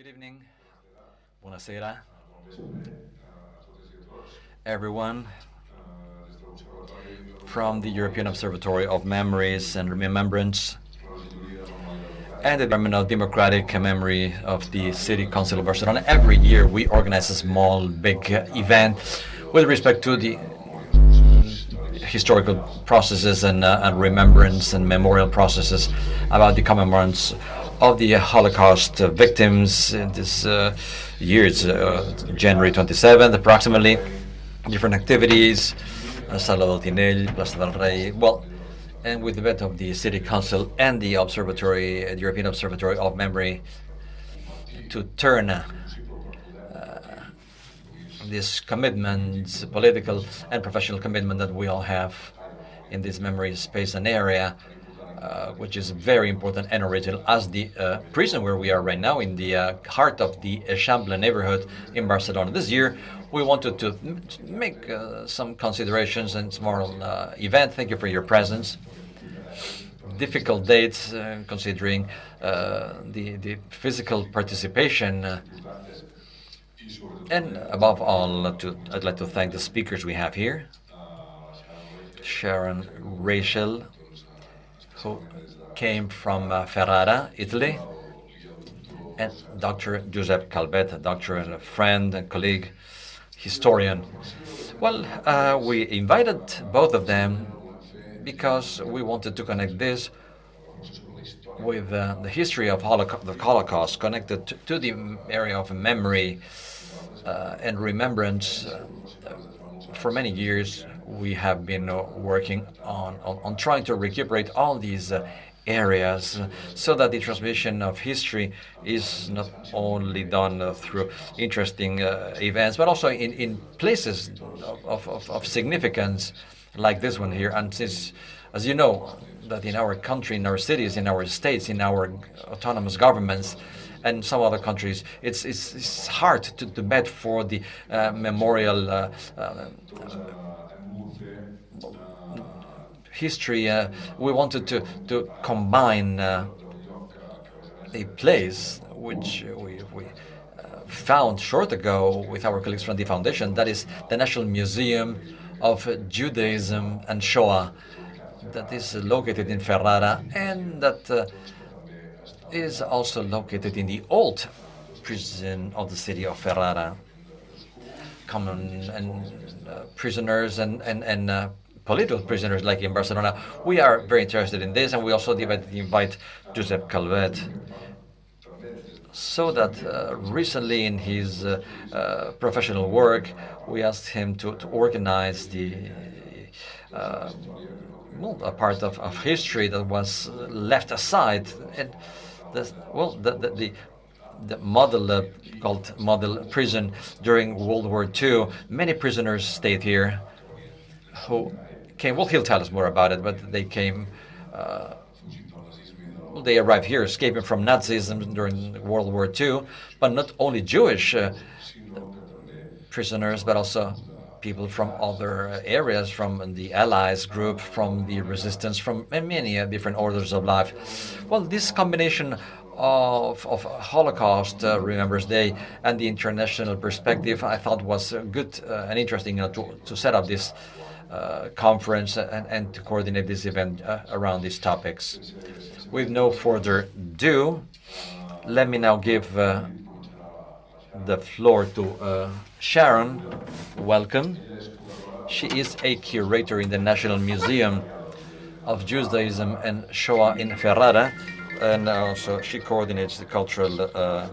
Good evening. Buonasera. Everyone from the European Observatory of Memories and Remembrance and the Department of Democratic Memory of the City Council of Barcelona. Every year we organize a small, big event with respect to the historical processes and, uh, and remembrance and memorial processes about the commemorance of the Holocaust uh, victims in this uh, year. It's uh, January 27th, approximately. Different activities, uh, Sala del Tinell, Plaza del Rey. Well, and with the bet of the City Council and the Observatory, the European Observatory of Memory, to turn uh, this commitment, political and professional commitment that we all have in this memory space and area, uh, which is very important and original as the uh, prison where we are right now in the uh, heart of the Eixample neighborhood in Barcelona. This year, we wanted to make uh, some considerations and small uh, event. Thank you for your presence. Difficult dates, considering the, the physical participation and above all, to, I'd like to thank the speakers we have here. Sharon Reichel, who came from uh, Ferrara, Italy, and Dr. Giuseppe Calvet, a doctor and a friend and colleague, historian. Well, uh, we invited both of them because we wanted to connect this with uh, the history of the Holocaust, connected to, to the area of memory, uh, and remembrance. Uh, for many years, we have been uh, working on, on, on, trying to recuperate all these areas so that the transmission of history is not only done uh, through interesting uh, events, but also in, in places of, of, of, significance like this one here. And since, as you know, that in our country, in our cities, in our states, in our autonomous governments, and some other countries, it's, it's, it's hard to, to bet for the uh, memorial uh, uh, history. Uh, we wanted to, to combine uh, a place which we, we uh, found short ago with our colleagues from the foundation, that is the National Museum of Judaism and Shoah that is located in Ferrara and that is also located in the old prison of the city of Ferrara. Common and uh, prisoners and and and uh, political prisoners like in Barcelona. We are very interested in this, and we also invite, invite Josep Calvet so that uh, recently in his uh, uh, professional work, we asked him to, to organize the uh, well, a part of, of history that was left aside. And the, well, the, the, the the model uh, called model prison during World War II. Many prisoners stayed here who came, well, he'll tell us more about it, but they came, uh, well, they arrived here escaping from Nazism during World War II, but not only Jewish uh, prisoners, but also people from other areas, from the Allies group, from the resistance, from many different orders of life. Well, this combination of, of Holocaust uh, Remembrance Day and the international perspective, I thought was good uh, and interesting to, to set up this uh, conference and, and to coordinate this event uh, around these topics. With no further ado, let me now give uh, the floor to uh, Sharon. Welcome. She is a curator in the National Museum of Judaism and Shoah in Ferrara, and also she coordinates the cultural uh,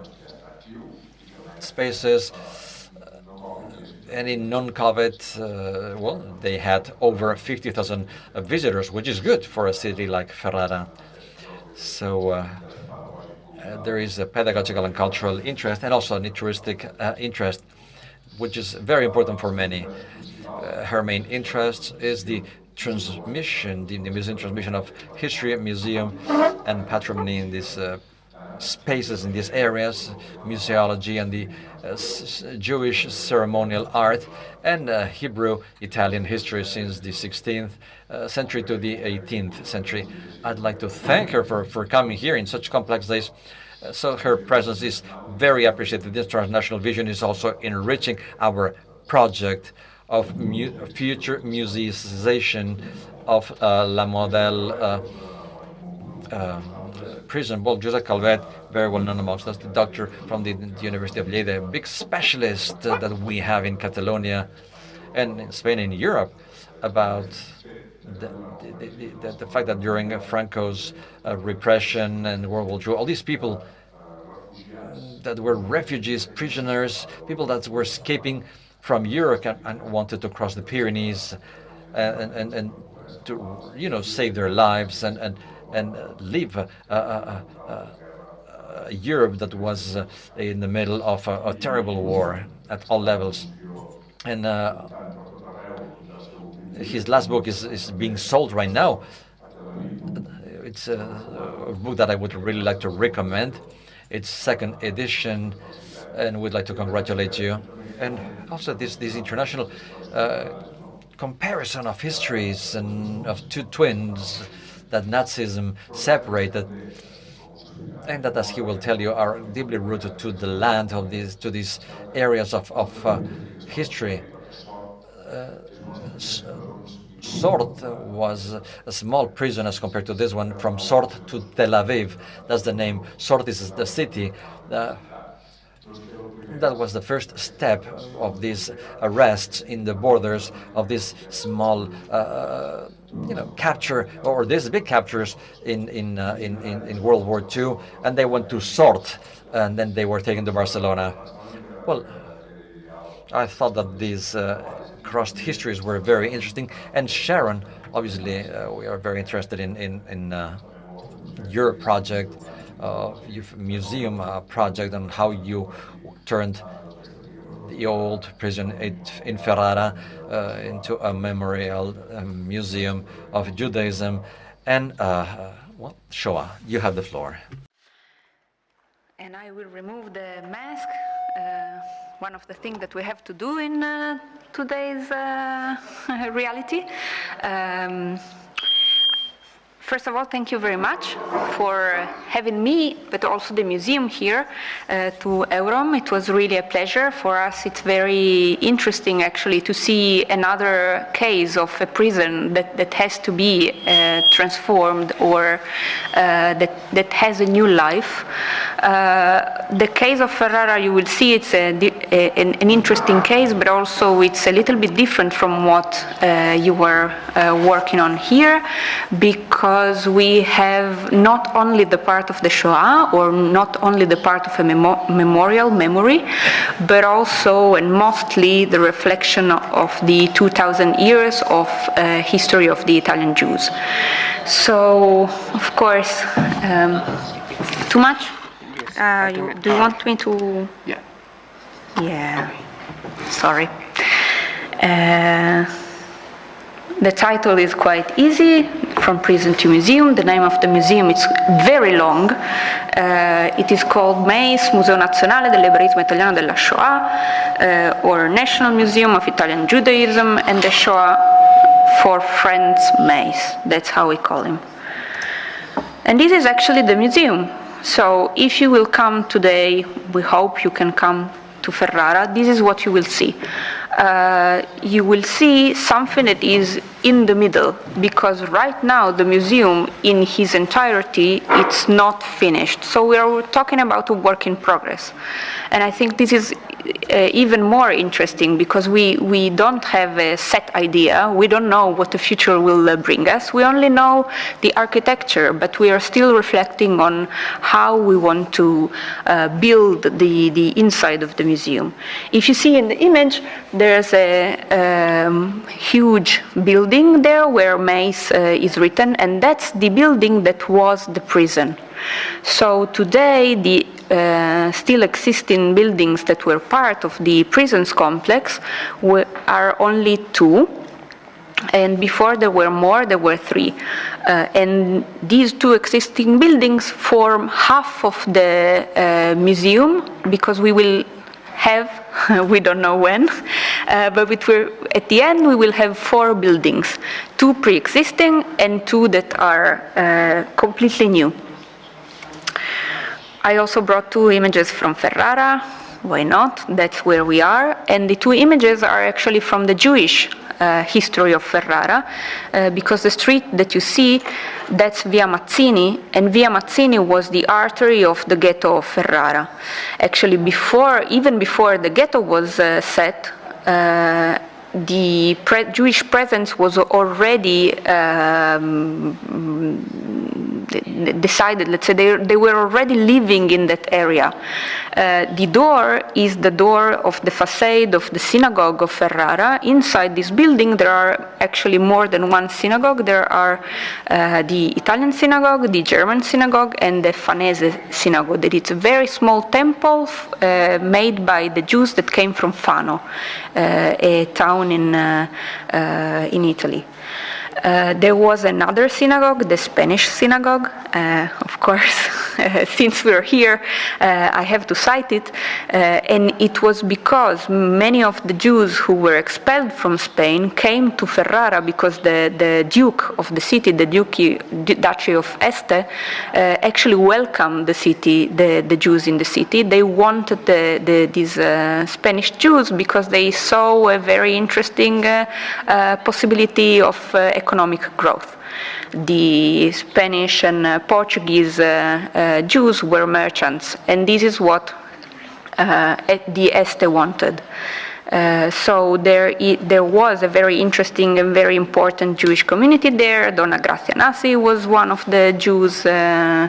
spaces. And in non-COVID, uh, well, they had over 50,000 visitors, which is good for a city like Ferrara. So uh, uh, there is a pedagogical and cultural interest and also an uh, interest, which is very important for many. Uh, her main interest is the transmission, the, the museum transmission of history, museum, and patrimony in these uh, spaces in these areas, museology and the uh, Jewish ceremonial art, and uh, Hebrew Italian history since the 16th uh, century to the 18th century. I'd like to thank her for, for coming here in such complex days so her presence is very appreciated. This transnational vision is also enriching our project of mu future museization of uh, La Model uh, uh, prison. Well, Josep Calvet, very well known amongst us, the doctor from the, the University of Lleida, a big specialist uh, that we have in Catalonia and in Spain and Europe about the, the, the, the fact that during Franco's uh, repression and World War II, all these people that were refugees, prisoners, people that were escaping from Europe and, and wanted to cross the Pyrenees and, and, and to, you know, save their lives and, and, and live Europe that was uh, in the middle of a, terrible war at all levels. And uh, his last book is, is being sold right now. It's a book that I would really like to recommend. It's second edition, and we'd like to congratulate you. And also this, this international uh, comparison of histories and of two twins that Nazism separated and that, as he will tell you, are deeply rooted to the land of these, to these areas of, of uh, history. Uh, Sort was a small prison as compared to this one, from Sort to Tel Aviv. That's the name. Sort is the city. Uh, that was the first step of these arrests in the borders of this small, uh, you know, capture or these big captures in in, uh, in, in in World War II, and they went to Sort, and then they were taken to Barcelona. Well, I thought that these uh, crossed histories were very interesting, and Sharon, obviously, uh, we are very interested in in, in uh, your project, uh, your museum uh, project, and how you turned the old prison in Ferrara uh, into a memorial um, museum of Judaism and uh, well, Shoah. You have the floor. And I will remove the mask. Uh, one of the things that we have to do in uh, today's uh, reality. Um, First of all, thank you very much for having me, but also the museum here uh, to Eurom. It was really a pleasure for us. It's very interesting, actually, to see another case of a prison that, that has to be uh, transformed or uh, that, that has a new life. Uh, the case of Ferrara, you will see it's a, a, an, an, interesting case, but also it's a little bit different from what uh, you were uh, working on here, because because we have not only the part of the Shoah or not only the part of a memo memorial memory, but also and mostly the reflection of the 2000 years of uh, history of the Italian Jews. So, of course, um, too much? Uh, you, do you want me to? Yeah. Yeah. Sorry. Uh, the title is quite easy, From Prison to Museum. The name of the museum is very long. Uh, it is called MEIS, Museo Nazionale dell'Ebraismo Italiano della Shoah, uh, or National Museum of Italian Judaism and the Shoah for Friends MEIS. That's how we call him. And this is actually the museum. So if you will come today, we hope you can come to Ferrara, this is what you will see. Uh, you will see something that is in the middle because right now the museum in his entirety it's not finished so we are talking about a work in progress and i think this is uh, even more interesting because we, we don't have a set idea. We don't know what the future will uh, bring us. We only know the architecture, but we are still reflecting on how we want to uh, build the, the inside of the museum. If you see in the image, there's a um, huge building there where MEIS uh, is written, and that's the building that was the prison. So today, the uh, still existing buildings that were part of the prisons complex are only two. And before there were more, there were three. Uh, and these two existing buildings form half of the uh, museum because we will have, we don't know when, uh, but at the end we will have four buildings, two pre-existing and two that are uh, completely new. I also brought two images from Ferrara. Why not? That's where we are. And the two images are actually from the Jewish uh, history of Ferrara, uh, because the street that you see, that's Via Mazzini, and Via Mazzini was the artery of the ghetto of Ferrara. Actually, before, even before the ghetto was uh, set, uh, the pre Jewish presence was already um, decided, let's say they, they were already living in that area. Uh, the door is the door of the facade of the synagogue of Ferrara. Inside this building there are actually more than one synagogue. There are uh, the Italian synagogue, the German synagogue, and the Fanese synagogue. That it's a very small temple uh, made by the Jews that came from Fano, uh, a town in, uh, uh, in Italy. Uh, there was another synagogue, the Spanish synagogue. Of course, since we're here, uh, I have to cite it. Uh, and it was because many of the Jews who were expelled from Spain came to Ferrara because the, the Duke of the city, the Duchy, Duchy of Este, uh, actually welcomed the city, the, the Jews in the city. They wanted the, the, these Spanish Jews because they saw a very interesting possibility of economic growth. The Spanish and uh, Portuguese uh, uh, Jews were merchants, and this is what the Este wanted. Uh, so there, there was a very interesting and very important Jewish community there. Donna Grazia Nasi was one of the Jews uh,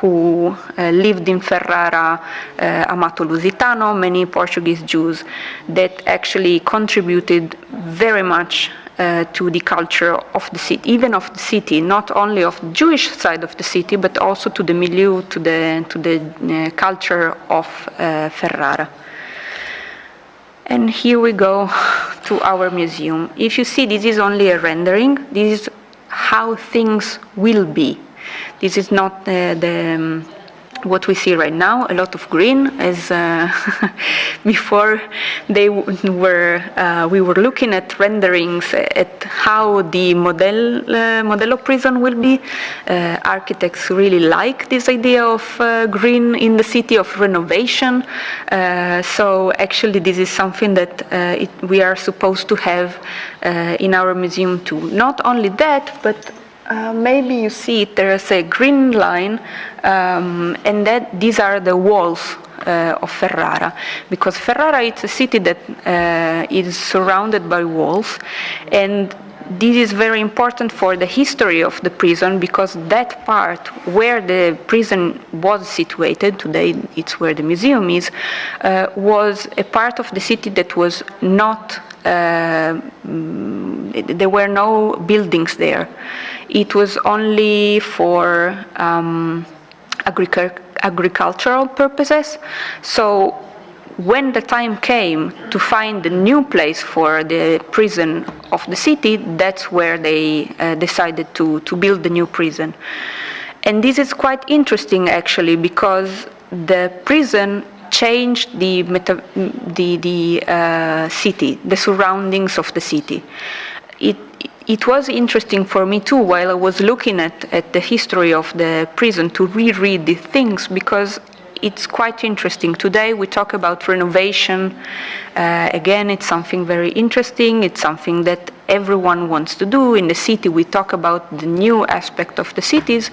who uh, lived in Ferrara, Amato Lusitano, many Portuguese Jews that actually contributed very much uh, to the culture of the city, even of the city, not only of the Jewish side of the city, but also to the milieu, to the, to the uh, culture of uh, Ferrara. And here we go to our museum. If you see, this is only a rendering. This is how things will be. This is not uh, the um, what we see right now, a lot of green, as uh, before they were, uh, we were looking at renderings at how the model, uh, Modello prison will be. Uh, architects really like this idea of uh, green in the city of renovation. Uh, so actually this is something that it, we are supposed to have in our museum too. Not only that, but uh, maybe you see it, there's a green line, um, and that these are the walls uh, of Ferrara, because Ferrara is a city that uh, is surrounded by walls, and this is very important for the history of the prison because that part where the prison was situated, today it's where the museum is, uh, was a part of the city that was not, there were no buildings there. It was only for um, agricultural purposes. So when the time came to find a new place for the prison of the city, that's where they uh, decided to, to build the new prison. And this is quite interesting actually because the prison changed the, the, the uh, city, the surroundings of the city. It it was interesting for me too while I was looking at, at the history of the prison to reread the things because it's quite interesting. Today we talk about renovation. Uh, again, it's something very interesting. It's something that everyone wants to do. In the city, we talk about the new aspect of the cities,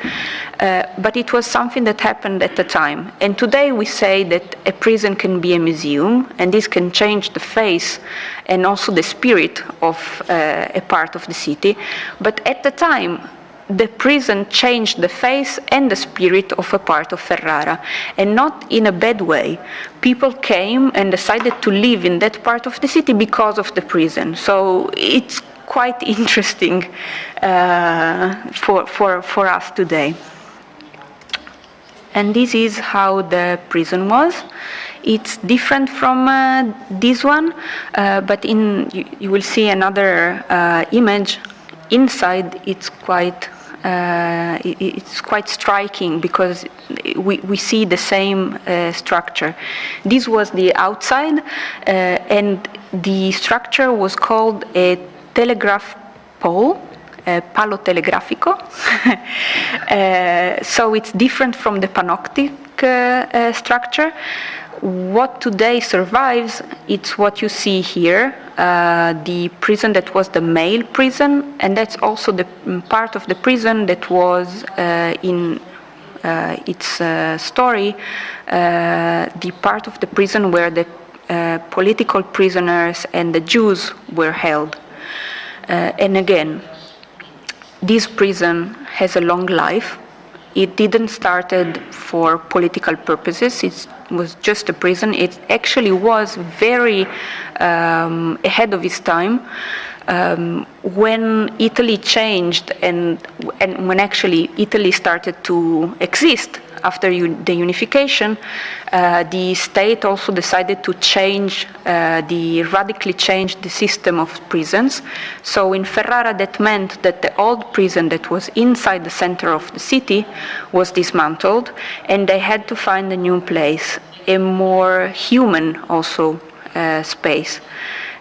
uh, but it was something that happened at the time. And today we say that a prison can be a museum, and this can change the face and also the spirit of uh, a part of the city. But at the time, the prison changed the face and the spirit of a part of Ferrara, and not in a bad way. People came and decided to live in that part of the city because of the prison. So it's quite interesting uh, for, for, for us today. And this is how the prison was. It's different from uh, this one, uh, but in you, you, will see another uh, image inside it's quite uh, it, it's quite striking because we, we see the same uh, structure. This was the outside uh, and the structure was called a telegraph pole uh, palo telegrafico. uh, so it's different from the panoptic uh, structure. What today survives, it's what you see here, uh, the prison that was the male prison, and that's also the mm, part of the prison that was in uh, its uh, story, uh, the part of the prison where the political prisoners and the Jews were held. and again, this prison has a long life. It didn't started for political purposes. It was just a prison. It actually was very um, ahead of its time. Um, when Italy changed and, and when actually Italy started to exist after the unification, uh, the state also decided to change, uh, the radically change the system of prisons. So in Ferrara, that meant that the old prison that was inside the center of the city was dismantled, and they had to find a new place, a more human also uh, space.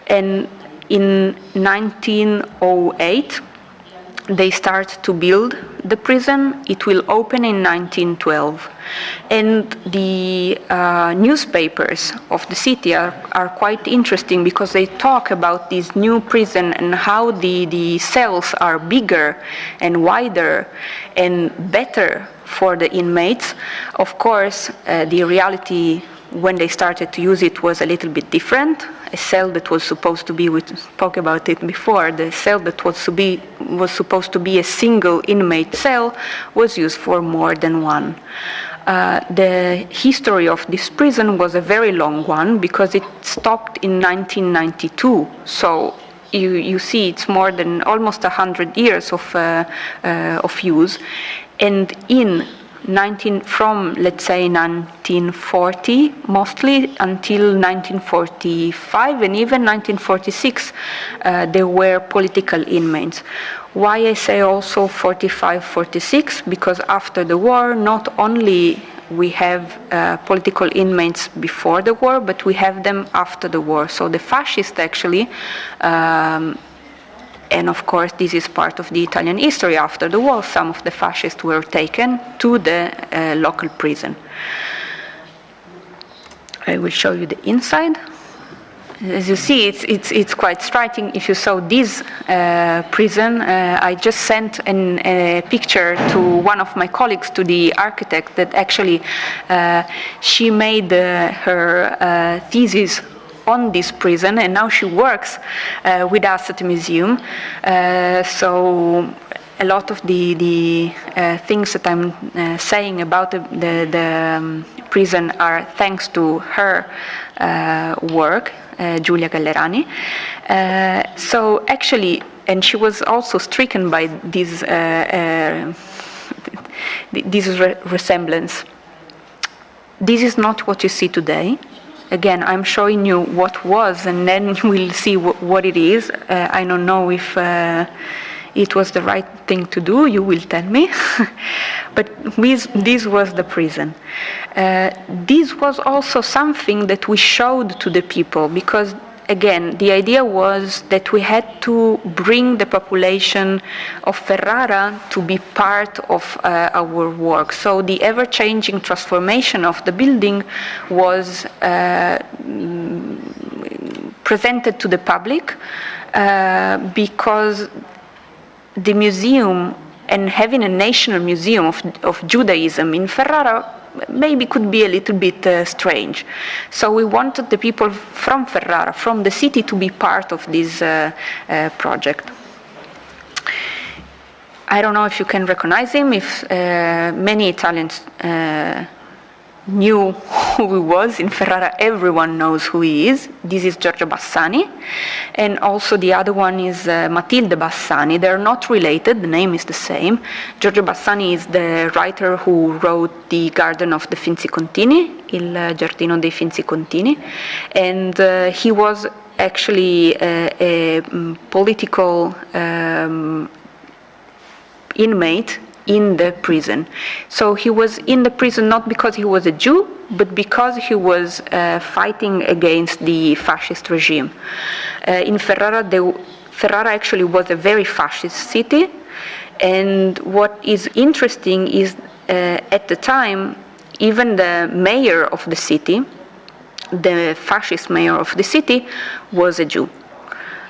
And in 1908, they start to build the prison. It will open in 1912. And the uh, newspapers of the city are, are quite interesting because they talk about this new prison and how the, the cells are bigger and wider and better for the inmates. Of course, uh, the reality when they started to use it was a little bit different. A cell that was supposed to be, we spoke about it before, the cell that was, to be, was supposed to be a single inmate cell was used for more than one. Uh, the history of this prison was a very long one because it stopped in 1992. So you, you see it's more than almost 100 years of, uh, uh, of use. And in 19, from let's say 1940 mostly until 1945 and even 1946 uh, there were political inmates. Why I say also 45, 46 because after the war not only we have uh, political inmates before the war but we have them after the war. So the fascists actually um, and of course, this is part of the Italian history. After the war, some of the fascists were taken to the uh, local prison. I will show you the inside. As you see, it's, it's, it's quite striking. If you saw this uh, prison, uh, I just sent an, a picture to one of my colleagues, to the architect, that actually uh, she made uh, her uh, thesis on this prison, and now she works uh, with us at the museum. Uh, so a lot of the, the uh, things that I'm uh, saying about the, the, the um, prison are thanks to her uh, work, uh, Giulia Gallerani. so actually, and she was also stricken by this, this re resemblance. This is not what you see today. Again, I'm showing you what was, and then we'll see what it is. Uh, I don't know if uh, it was the right thing to do, you will tell me. but this, this, was the prison. Uh, this was also something that we showed to the people because again, the idea was that we had to bring the population of Ferrara to be part of uh, our work. So the ever-changing transformation of the building was uh, presented to the public uh, because the museum and having a national museum of, of Judaism in Ferrara maybe could be a little bit uh, strange. So we wanted the people from Ferrara, from the city, to be part of this uh, uh, project. I don't know if you can recognize him, if uh, many Italians uh, knew who he was. In Ferrara, everyone knows who he is. This is Giorgio Bassani. And also the other one is uh, Matilde Bassani. They're not related, the name is the same. Giorgio Bassani is the writer who wrote The Garden of the Finzi-Contini, Il Giardino dei Finzi-Contini. And uh, he was actually a, a mm, political um, inmate in the prison. So he was in the prison not because he was a Jew, but because he was uh, fighting against the fascist regime. Uh, in Ferrara, Ferrara actually was a very fascist city. And what is interesting is uh, at the time, even the mayor of the city, the fascist mayor of the city, was a Jew.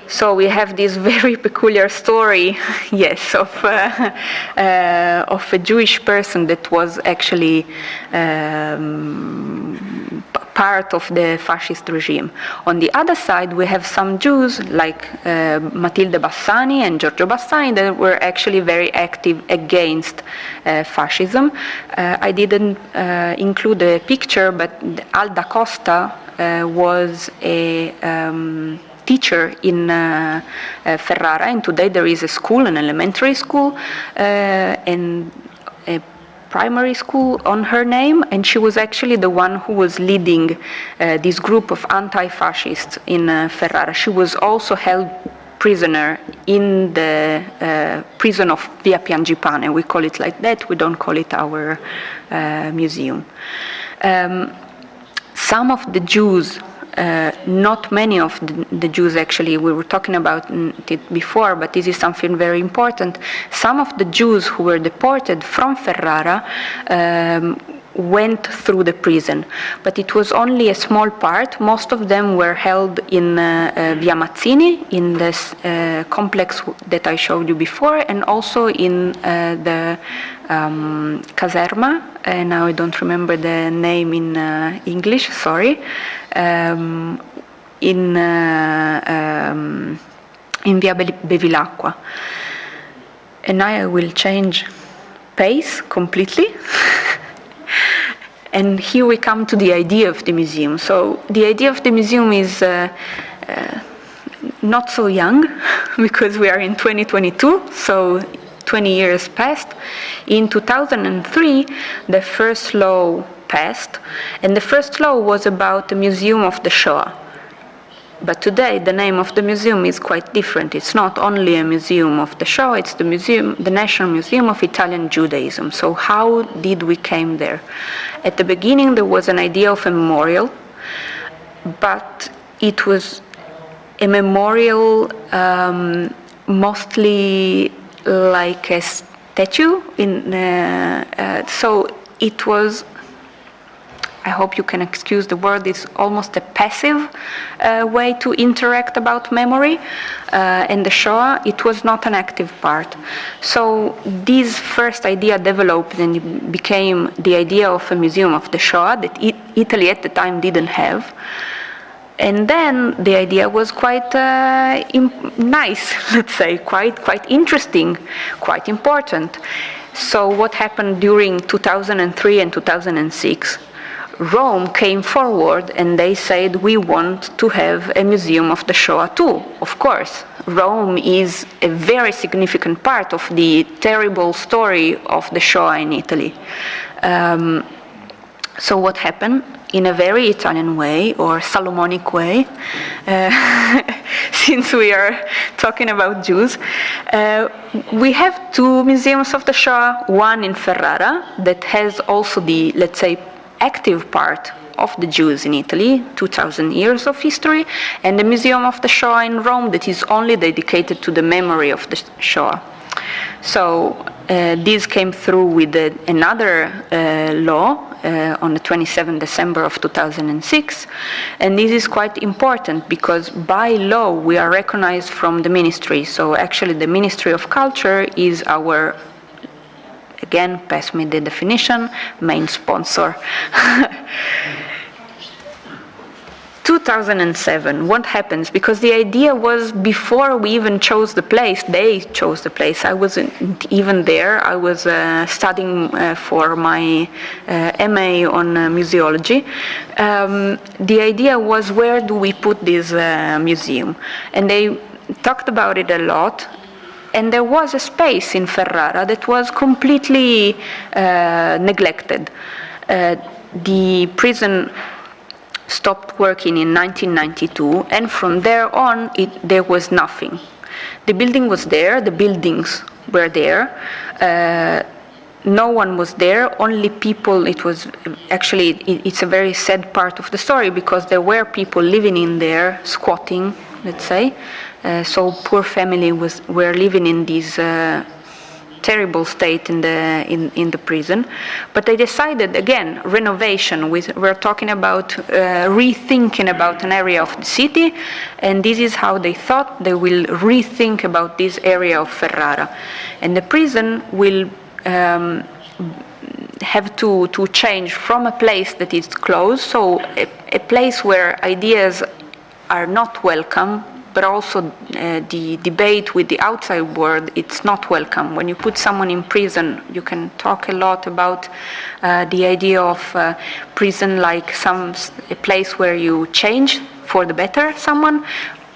So we have this very peculiar story, yes, of, uh, uh, of a Jewish person that was actually um, part of the fascist regime. On the other side, we have some Jews like uh, Matilde Bassani and Giorgio Bassani that were actually very active against uh, fascism. Uh, I didn't uh, include a picture, but Alda Costa was a um, teacher in uh, uh, Ferrara, and today there is a school, an elementary school, uh, and a primary school on her name, and she was actually the one who was leading uh, this group of anti-fascists in uh, Ferrara. She was also held prisoner in the uh, prison of Via Piangipane. We call it like that, we don't call it our museum. Um, some of the Jews uh, not many of the, the, Jews actually, we were talking about it before, but this is something very important. Some of the Jews who were deported from Ferrara um, went through the prison, but it was only a small part. Most of them were held in uh, uh, Via Mazzini, in this uh, complex that I showed you before, and also in uh, the um, Caserma, and now I don't remember the name in uh, English, sorry, um, in, uh, um, in Via Bevilacqua. And now I will change pace completely. And here we come to the idea of the museum. So the idea of the museum is uh, uh, not so young because we are in 2022, so 20 years passed. In 2003, the first law passed, and the first law was about the Museum of the Shoah. But today, the name of the museum is quite different. It's not only a museum of the Shoah, it's the museum, the National Museum of Italian Judaism. So how did we came there? At the beginning, there was an idea of a memorial, but it was a memorial um, mostly like a statue. In, uh, uh, so it was I hope you can excuse the word, it's almost a passive uh, way to interact about memory. Uh, in the Shoah, it was not an active part. So this first idea developed and became the idea of a museum of the Shoah that it, Italy at the time didn't have. And then the idea was quite uh, nice, let's say, quite, quite interesting, quite important. So what happened during 2003 and 2006? Rome came forward and they said, we want to have a museum of the Shoah too. Of course, Rome is a very significant part of the terrible story of the Shoah in Italy. Um, so what happened? In a very Italian way or Salomonic way, uh, since we are talking about Jews, uh, we have two museums of the Shoah, one in Ferrara that has also the, let's say, active part of the Jews in Italy, 2,000 years of history, and the Museum of the Shoah in Rome that is only dedicated to the memory of the Shoah. So uh, this came through with uh, another uh, law uh, on the 27th December of 2006, and this is quite important because by law we are recognized from the ministry. So actually the Ministry of Culture is our Again, pass me the definition, main sponsor. 2007, what happens? Because the idea was before we even chose the place, they chose the place. I wasn't even there. I was uh, studying uh, for my uh, MA on uh, museology. Um, the idea was where do we put this uh, museum? And they talked about it a lot and there was a space in Ferrara that was completely uh, neglected. Uh, the prison stopped working in 1992, and from there on, it, there was nothing. The building was there, the buildings were there. Uh, no one was there, only people, it was actually, it, it's a very sad part of the story because there were people living in there, squatting, let's say. Uh, so poor family was were living in these uh, terrible state in the in, in the prison. But they decided again renovation. We're talking about uh, rethinking about an area of the city and this is how they thought they will rethink about this area of ferrara. And the prison will um, have to, to change from a place that is closed, so a, a place where ideas are not welcome, but also uh, the debate with the outside world, it's not welcome. When you put someone in prison, you can talk a lot about uh, the idea of uh, prison like some a place where you change for the better someone,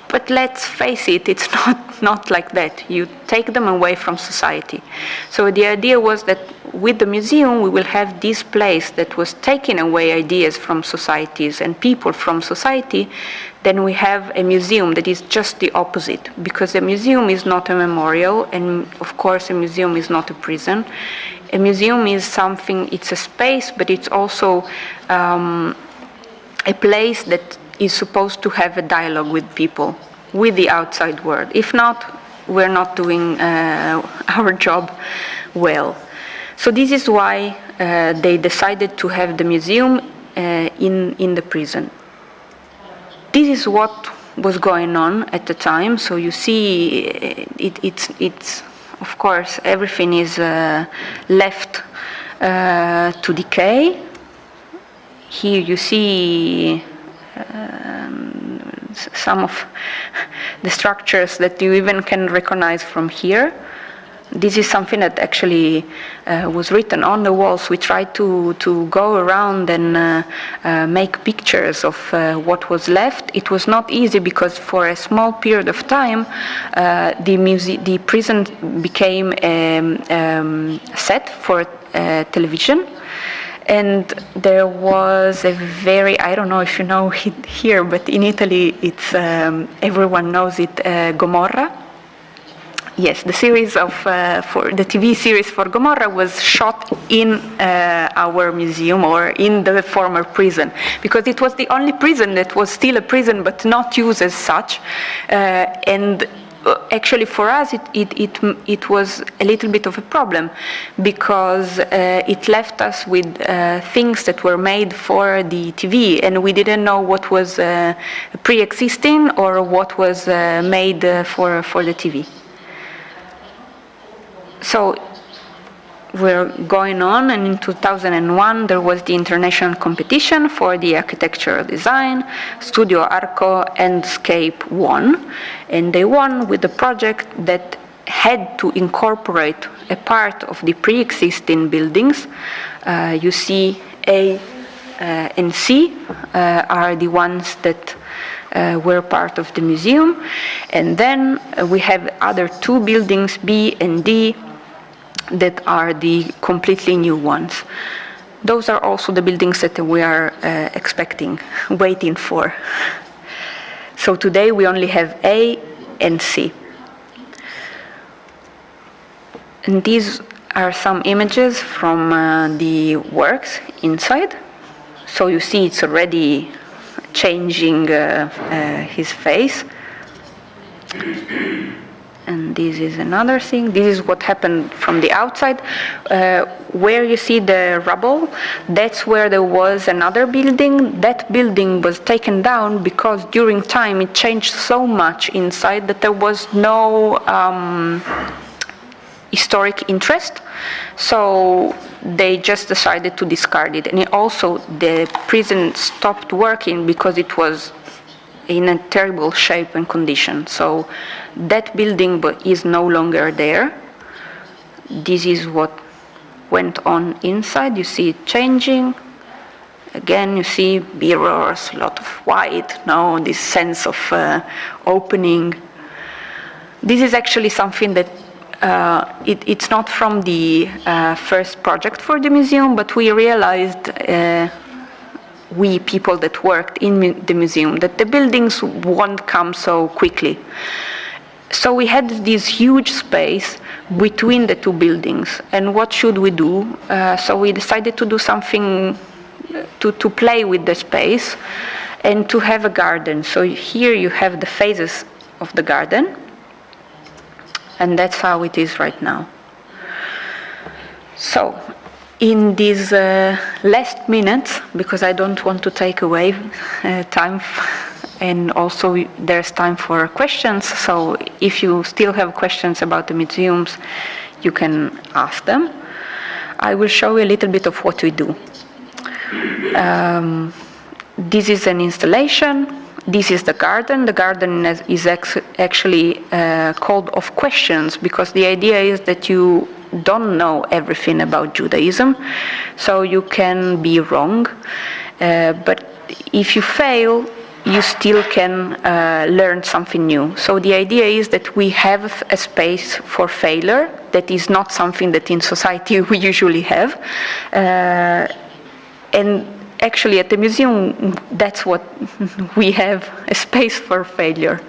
but let's face it, it's not, not like that. You take them away from society. So the idea was that with the museum, we will have this place that was taking away ideas from societies and people from society. Then we have a museum that is just the opposite, because a museum is not a memorial, and of course, a museum is not a prison. A museum is something, it's a space, but it's also um, a place that is supposed to have a dialogue with people, with the outside world. If not, we're not doing uh, our job well. So this is why uh, they decided to have the museum uh, in, in the prison. This is what was going on at the time. So you see, uh, it, it's, it's, of course, everything is uh, left uh, to decay. Here you see um, some of the structures that you even can recognize from here. This is something that actually uh, was written on the walls. We tried to, to go around and uh, uh, make pictures of uh, what was left. It was not easy because for a small period of time, uh, the, the prison became a um, set for uh, television and there was a very I don't know if you know it here, but in Italy it's um, everyone knows it uh, Gomorra. Yes, the series of uh, for the TV series for Gomorra was shot in uh, our museum or in the former prison because it was the only prison that was still a prison but not used as such, uh, and actually for us it, it, it, it, was a little bit of a problem because uh, it left us with uh, things that were made for the TV and we didn't know what was uh, pre-existing or what was uh, made uh, for, for the TV. So were going on and in 2001 there was the international competition for the architectural design studio arco and scape won and they won with a project that had to incorporate a part of the pre-existing buildings. Uh, you see a uh, and c uh, are the ones that uh, were part of the museum. And then we have other two buildings b and d that are the completely new ones. Those are also the buildings that we are uh, expecting, waiting for. So today we only have A and C. And these are some images from uh, the works inside. So you see it's already changing uh, uh his face and this is another thing. This is what happened from the outside. Uh, where you see the rubble, that's where there was another building. That building was taken down because during time it changed so much inside that there was no um, historic interest. So they just decided to discard it. And it also, the prison stopped working because it was in a terrible shape and condition. So that building is no longer there. This is what went on inside. You see it changing. Again, you see mirrors, a lot of white, now this sense of uh, opening. This is actually something that uh, it, it's not from the uh, first project for the museum, but we realized uh, we people that worked in the museum that the buildings won't come so quickly. So we had this huge space between the two buildings, and what should we do? Uh, so we decided to do something uh, to, to play with the space, and to have a garden. So here you have the phases of the garden, and that's how it is right now. So, in these uh, last minutes, because I don't want to take away uh, time, and also there's time for questions, so if you still have questions about the museums, you can ask them. I will show you a little bit of what we do. Um, this is an installation. This is the garden. The garden is actually uh, called of questions because the idea is that you don't know everything about Judaism, so you can be wrong. Uh, but if you fail, you still can uh, learn something new. So the idea is that we have a space for failure that is not something that in society we usually have. Uh, and actually at the museum, that's what we have, a space for failure.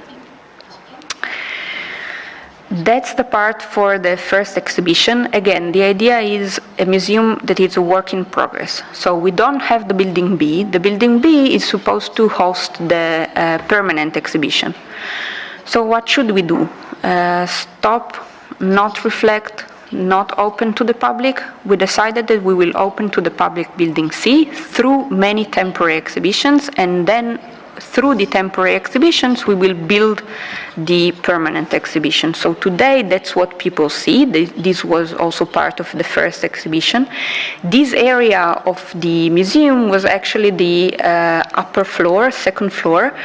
That's the part for the first exhibition. Again, the idea is a museum that is a work in progress. So we don't have the building B. The building B is supposed to host the uh, permanent exhibition. So what should we do? Uh, stop, not reflect, not open to the public. We decided that we will open to the public building C through many temporary exhibitions and then through the temporary exhibitions, we will build the permanent exhibition. So today, that's what people see. This was also part of the first exhibition. This area of the museum was actually the uh, upper floor, second floor,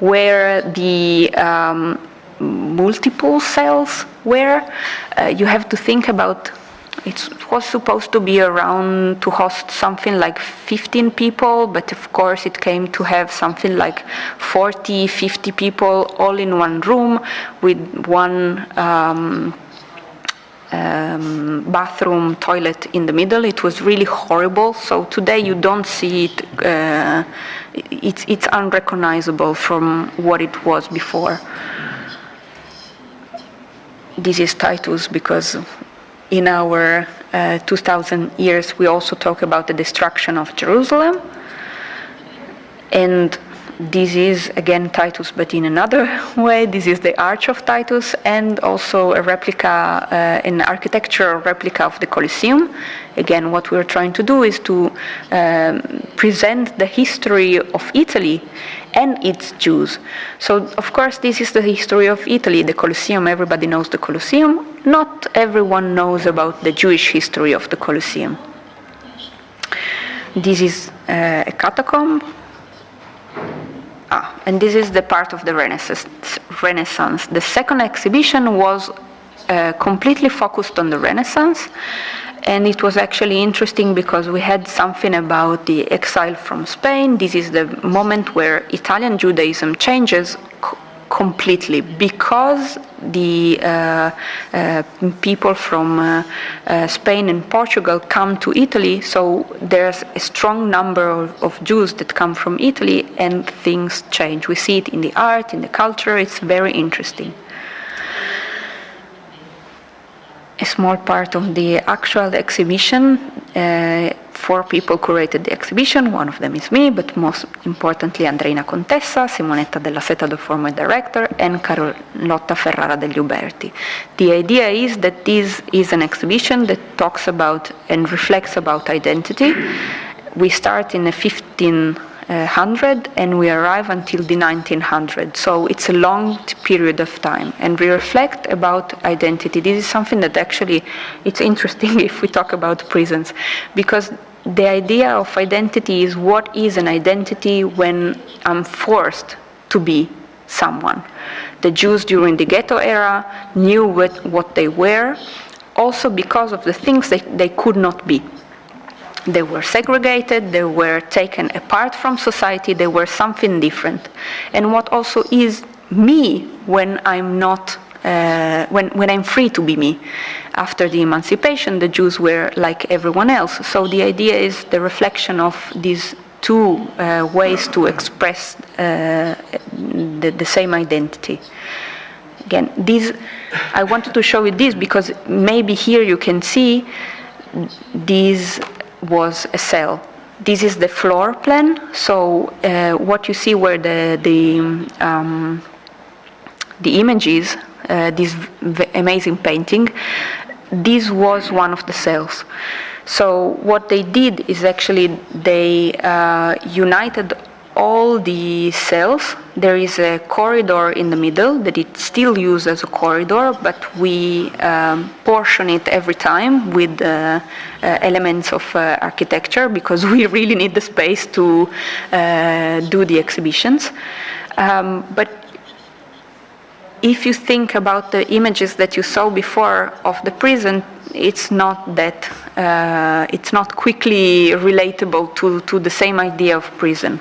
where the um, multiple cells were. Uh, you have to think about it was supposed to be around to host something like 15 people, but of course it came to have something like 40, 50 people all in one room with one um, um, bathroom, toilet in the middle. It was really horrible. So today you don't see it. Uh, it's, it's unrecognizable from what it was before. This is Titus because in our uh, 2000 years, we also talk about the destruction of Jerusalem. And this is again Titus, but in another way. This is the Arch of Titus and also a replica, uh, an architectural replica of the Colosseum. Again, what we're trying to do is to um, present the history of Italy and its Jews. So, of course, this is the history of Italy, the Colosseum. Everybody knows the Colosseum. Not everyone knows about the Jewish history of the Colosseum. This is uh, a catacomb Ah, and this is the part of the Renaissance. Renaissance. The second exhibition was uh, completely focused on the Renaissance, and it was actually interesting because we had something about the exile from Spain. This is the moment where Italian Judaism changes completely because the uh, uh, people from uh, uh, Spain and Portugal come to Italy, so there's a strong number of, of, Jews that come from Italy and things change. We see it in the art, in the culture, it's very interesting. a small part of the actual exhibition. Uh, four people curated the exhibition, one of them is me, but most importantly Andreina Contessa, Simonetta della Seta, the former director, and Carlotta Ferrara degli Uberti. The idea is that this is an exhibition that talks about and reflects about identity. We start in a 15 100 and we arrive until the 1900. So it's a long period of time. And we reflect about identity. This is something that actually, it's interesting if we talk about prisons, because the idea of identity is what is an identity when I'm forced to be someone. The Jews during the ghetto era knew what, what they were, also because of the things that they could not be. They were segregated, they were taken apart from society, they were something different. And what also is me when I'm not uh, when, when I'm free to be me. After the emancipation, the Jews were like everyone else. So the idea is the reflection of these two uh, ways to express uh, the, the same identity. Again, this, I wanted to show you this because maybe here you can see this was a cell this is the floor plan. So uh, what you see where the the um, the images, uh, this amazing painting, this was one of the cells. So what they did is actually they uh, united all the cells. There is a corridor in the middle that it still used as a corridor, but we um, portion it every time with uh, uh, elements of uh, architecture because we really need the space to uh, do the exhibitions. Um, but if you think about the images that you saw before of the prison, it's not that, uh, it's not quickly relatable to, to the same idea of prison.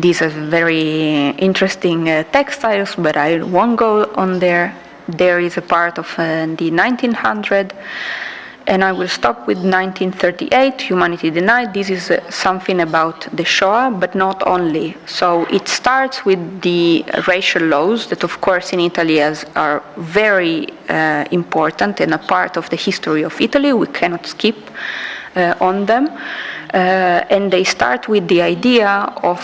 These are very interesting uh, textiles, but I won't go on there. There is a part of uh, the 1900 and I will stop with 1938, Humanity Denied. This is uh, something about the Shoah, but not only. So it starts with the racial laws that, of course, in Italy has, are very uh, important and a part of the history of Italy. We cannot skip uh, on them. Uh, and they start with the idea of,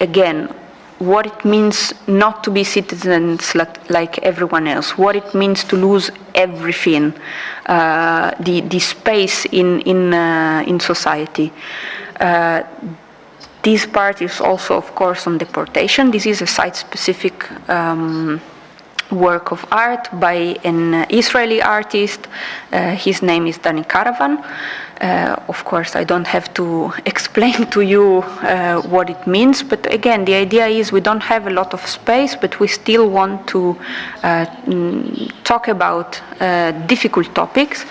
again, what it means not to be citizens like, everyone else, what it means to lose everything, uh, the, the space in, in, uh, in society. Uh, this part is also, of course, on deportation. This is a site-specific um, work of art by an Israeli artist. Uh, his name is Dani Karavan. Uh, of course, I don't have to explain to you uh, what it means, but again, the idea is we don't have a lot of space, but we still want to uh, mm, talk about uh, difficult topics,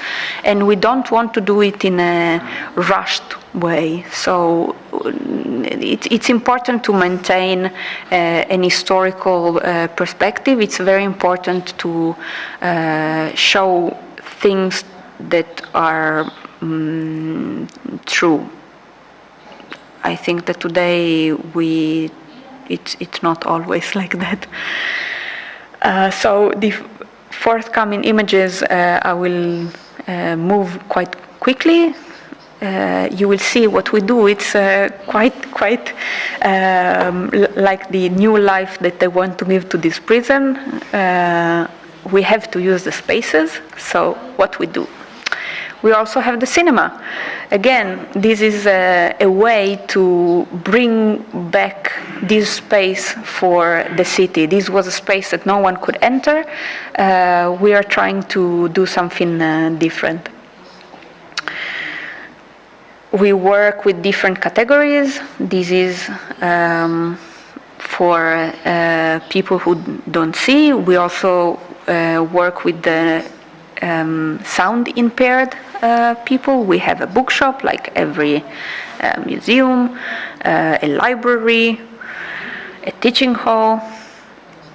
and we don't want to do it in a rushed way. So it, it's important to maintain uh, an historical uh, perspective. It's very important to uh, show things that are um, true. I think that today we it's it's not always like that. Uh, so the forthcoming images uh, I will uh, move quite quickly uh, you will see what we do. It's uh, quite, quite um, like the new life that they want to give to this prison. Uh, we have to use the spaces, so what we do. We also have the cinema. Again, this is a, a way to bring back this space for the city. This was a space that no one could enter. Uh, we are trying to do something uh, different we work with different categories. This is um, for uh, people who don't see. We also uh, work with the um, sound impaired uh, people. We have a bookshop like every uh, museum, uh, a library, a teaching hall,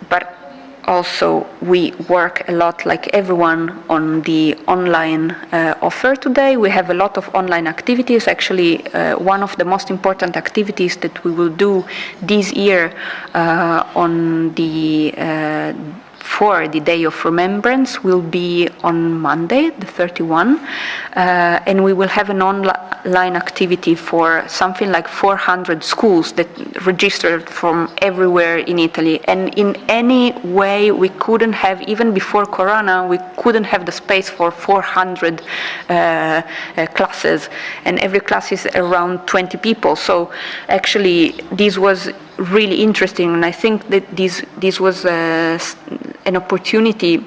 but also we work a lot like everyone on the online uh, offer today. We have a lot of online activities. Actually, uh, one of the most important activities that we will do this year uh, on the uh, for the Day of Remembrance will be on Monday, the 31, uh, and we will have an online activity for something like 400 schools that registered from everywhere in Italy. And in any way we couldn't have, even before Corona, we couldn't have the space for 400 uh, uh, classes, and every class is around 20 people. So actually, this was really interesting, and I think that this this was an opportunity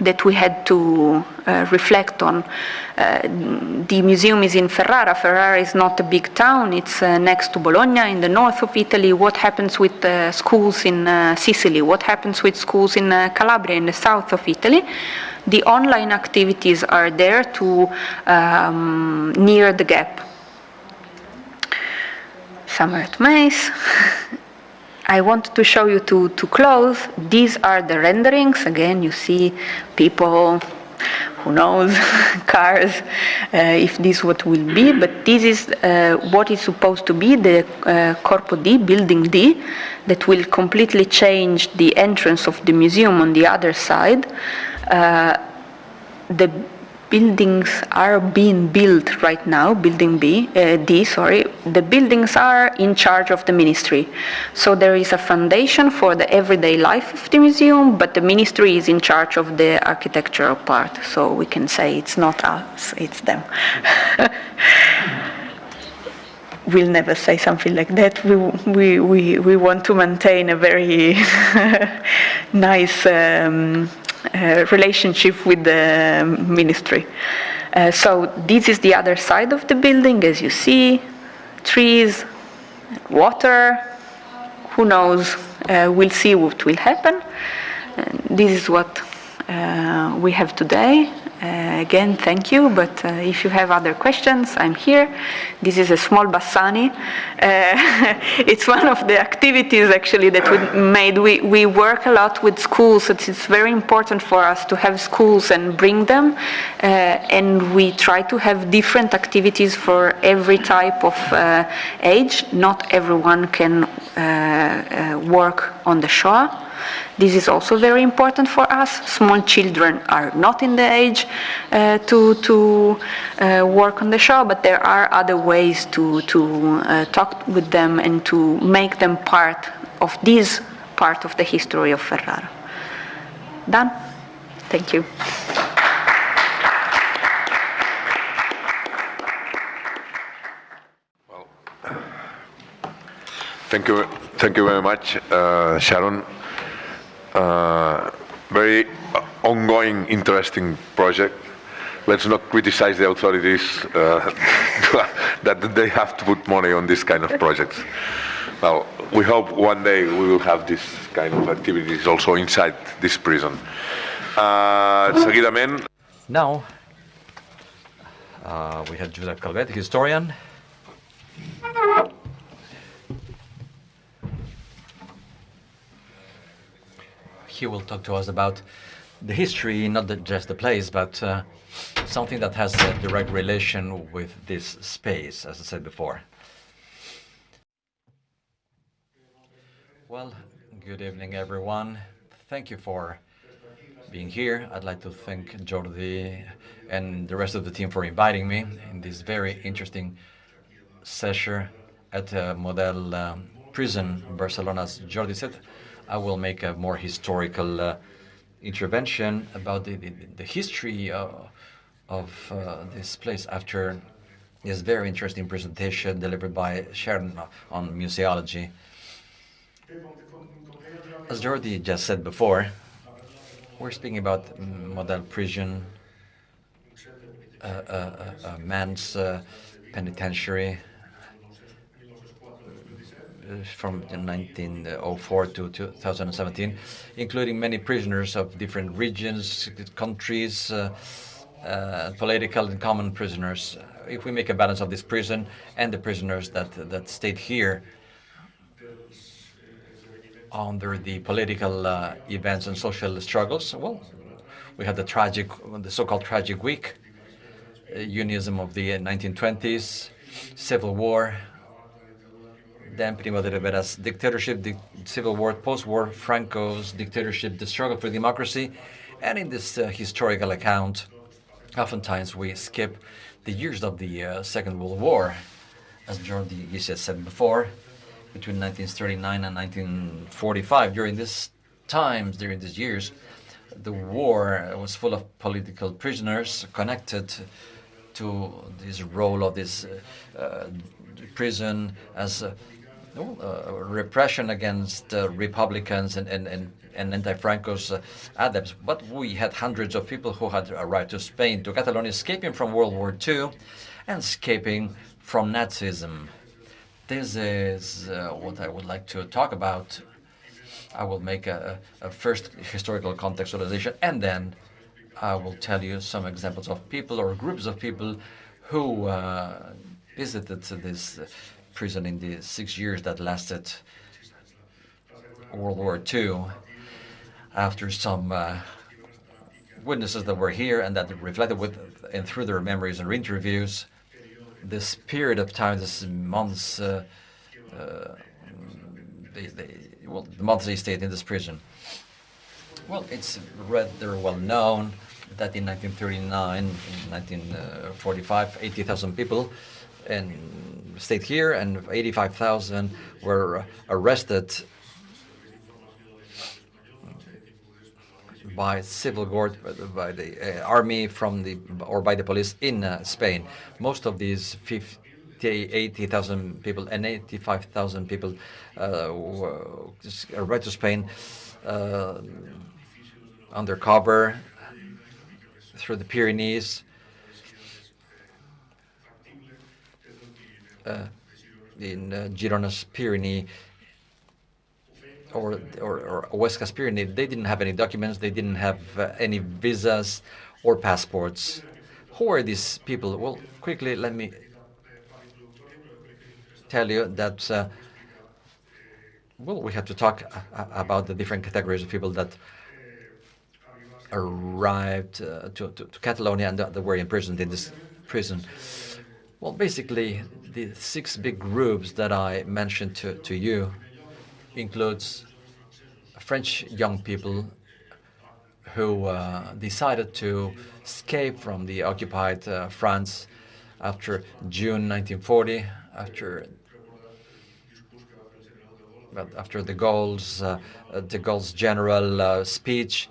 that we had to uh, reflect on. Uh, the museum is in Ferrara. Ferrara is not a big town. It's uh, next to Bologna in the north of Italy. What happens with schools in uh, Sicily? What happens with schools in uh, Calabria in the south of Italy? The online activities are there to um, near the gap summer at Mace. I wanted to show you to, to close. These are the renderings. Again, you see people, who knows, cars, uh, if this what will be, but this is uh, what is supposed to be the uh, Corpo D, Building D, that will completely change the entrance of the museum on the other side. Uh, the buildings are being built right now, building B, uh, D, sorry, the buildings are in charge of the ministry. So there is a foundation for the everyday life of the museum, but the ministry is in charge of the architectural part. So we can say it's not us, it's them. we'll never say something like that. We, we, we, we want to maintain a very nice um, relationship with the ministry. Uh, so this is the other side of the building, as you see, trees, water, who knows, uh, we'll see what will happen. this is what uh, we have today. Uh, again, thank you, but uh, if you have other questions, I'm here. This is a small Bassani. Uh, it's one of the activities actually that we made. We, we work a lot with schools. It's very important for us to have schools and bring them. And we try to have different activities for every type of age. Not everyone can work on the Shoah. This is also very important for us. Small children are not in the age uh, to, to uh, work on the Shoah, but there are other ways to, to uh, talk with them and to make them part of this part of the history of Ferrara. Done? Thank you. Thank you, thank you very much, uh, Sharon uh, very ongoing, interesting project. Let's not criticize the authorities uh, that they have to put money on this kind of projects. Well, we hope one day we will have this kind of activities also inside this prison. Uh, seguidament... Now, uh, we have Josep Calvet, historian. He will talk to us about the history, not the, just the place, but uh, something that has a direct relation with this space, as I said before. Well, good evening, everyone. Thank you for being here. I'd like to thank Jordi and the rest of the team for inviting me in this very interesting session at uh, Model um, Prison, Barcelona, as Jordi said. I will make a more historical uh, intervention about the, the, the history uh, of uh, this place after this very interesting presentation delivered by Sharon on museology. As Jordi just said before, we're speaking about Model Prison, uh, uh, uh, man's penitentiary, from 1904 to 2017, including many prisoners of different regions, countries, uh, uh, political and common prisoners. If we make a balance of this prison and the prisoners that, that stayed here under the political uh, events and social struggles, well, we had the tragic, the so-called tragic week, uh, unionism of the 1920s, civil war, then Primo de Rivera's dictatorship, the civil war, post-war Franco's dictatorship, the struggle for democracy. And in this uh, historical account, oftentimes we skip the years of the uh, Second World War. As Jordi Guisset said before, between 1939 and 1945, during this times, during these years, the war was full of political prisoners connected to this role of this uh, uh prison as uh, repression against uh, Republicans and, and, and, and anti-Franco's uh, adepts. But we had hundreds of people who had arrived to Spain, to Catalonia, escaping from World War II and escaping from Nazism. This is uh, what I would like to talk about. I will make a, a first historical contextualization and then I will tell you some examples of people or groups of people who uh, visited this prison in the six years that lasted World War II after some uh, witnesses that were here and that reflected with and through their memories and interviews this period of time, this months, uh, uh, they, they, well, the months they stayed in this prison. Well, it's rather well known that in 1939, in 1945, 80,000 people and stayed here, and 85,000 were arrested by civil guard, by the uh, army from the or by the police in uh, Spain. Most of these 50, 80,000 people and 85,000 people uh, were arrived to Spain uh, undercover through the Pyrenees. In uh, Girona's Pyrenees or, or, or Huesca's Pyrenees, they didn't have any documents, they didn't have uh, any visas or passports. Who are these people? Well, quickly, let me tell you that, uh, well, we have to talk uh, about the different categories of people that arrived uh, to, to, to, Catalonia and that were imprisoned in this prison. Well, basically, the six big groups that I mentioned to, to you includes French young people who uh, decided to escape from the occupied uh, France after June 1940, after after de Gaulle's, uh, de Gaulle's general uh, speech,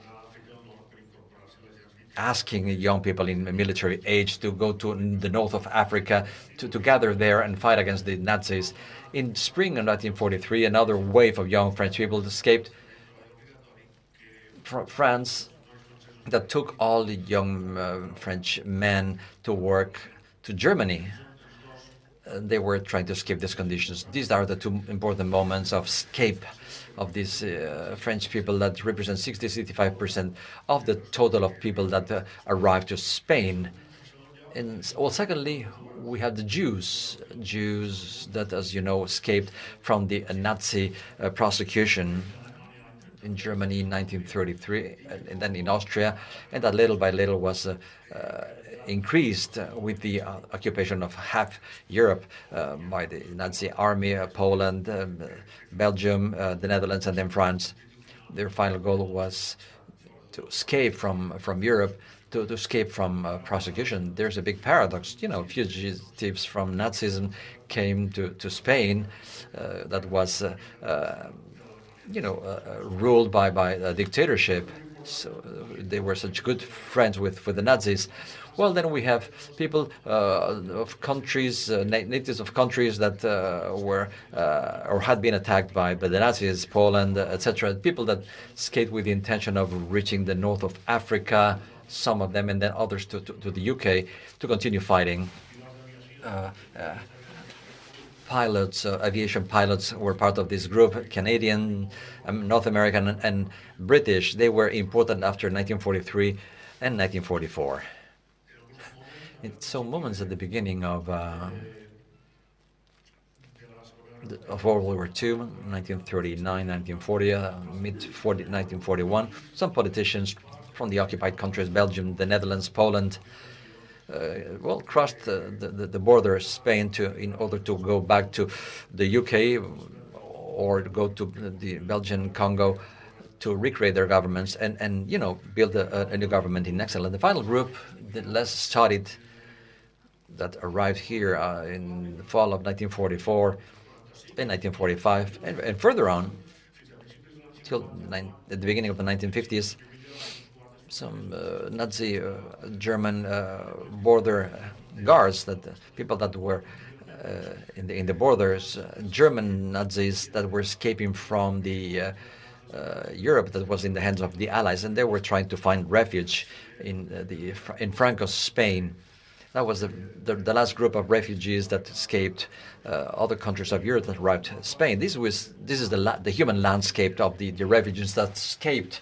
asking young people in military age to go to the north of Africa to, to gather there and fight against the Nazis. In spring of 1943, another wave of young French people escaped from France that took all the young uh, French men to work to Germany. Uh, they were trying to escape these conditions. These are the two important moments of escape of these uh, French people that represent 60-65% of the total of people that uh, arrived to Spain. And well, secondly, we have the Jews, Jews that, as you know, escaped from the Nazi uh, prosecution in Germany in 1933, and then in Austria, and that little by little was uh, uh, increased with the uh, occupation of half Europe uh, by the Nazi army, uh, Poland, um, Belgium, the Netherlands, and then France. Their final goal was to escape from, from Europe to, to escape from uh, prosecution. There's a big paradox. You know, fugitives from Nazism came to, to Spain uh, that was, uh, uh you know, uh, ruled by, by a dictatorship. So they were such good friends with, with the Nazis. Well, then we have people uh, of countries, uh, natives of countries that uh, were or had been attacked by, by the Nazis, Poland, etc. People that escaped with the intention of reaching the north of Africa, some of them, and then others to, to, to the UK to continue fighting. Uh, uh, pilots, uh, aviation pilots were part of this group, Canadian, um, North American, and, and British. They were important after 1943 and 1944. It's so moments at the beginning of uh, of World War II, 1939, 1940, uh, mid 1941. Some politicians from the occupied countries, Belgium, the Netherlands, Poland, uh, well, crossed the, the, the border Spain to in order to go back to the UK or go to the Belgian Congo to recreate their governments and, and you know, build a, a new government in exile. And the final group, the less studied, that arrived here uh, in the fall of 1944, in 1945, and, and further on, till at the beginning of the 1950s, some uh, Nazi uh, German uh, border guards, that people that were uh, in the in the borders, uh, German Nazis that were escaping from the Europe that was in the hands of the Allies, and they were trying to find refuge in the in Franco's Spain. That was the, the, the, last group of refugees that escaped uh, other countries of Europe that arrived Spain. This was this is the the human landscape of the, the refugees that escaped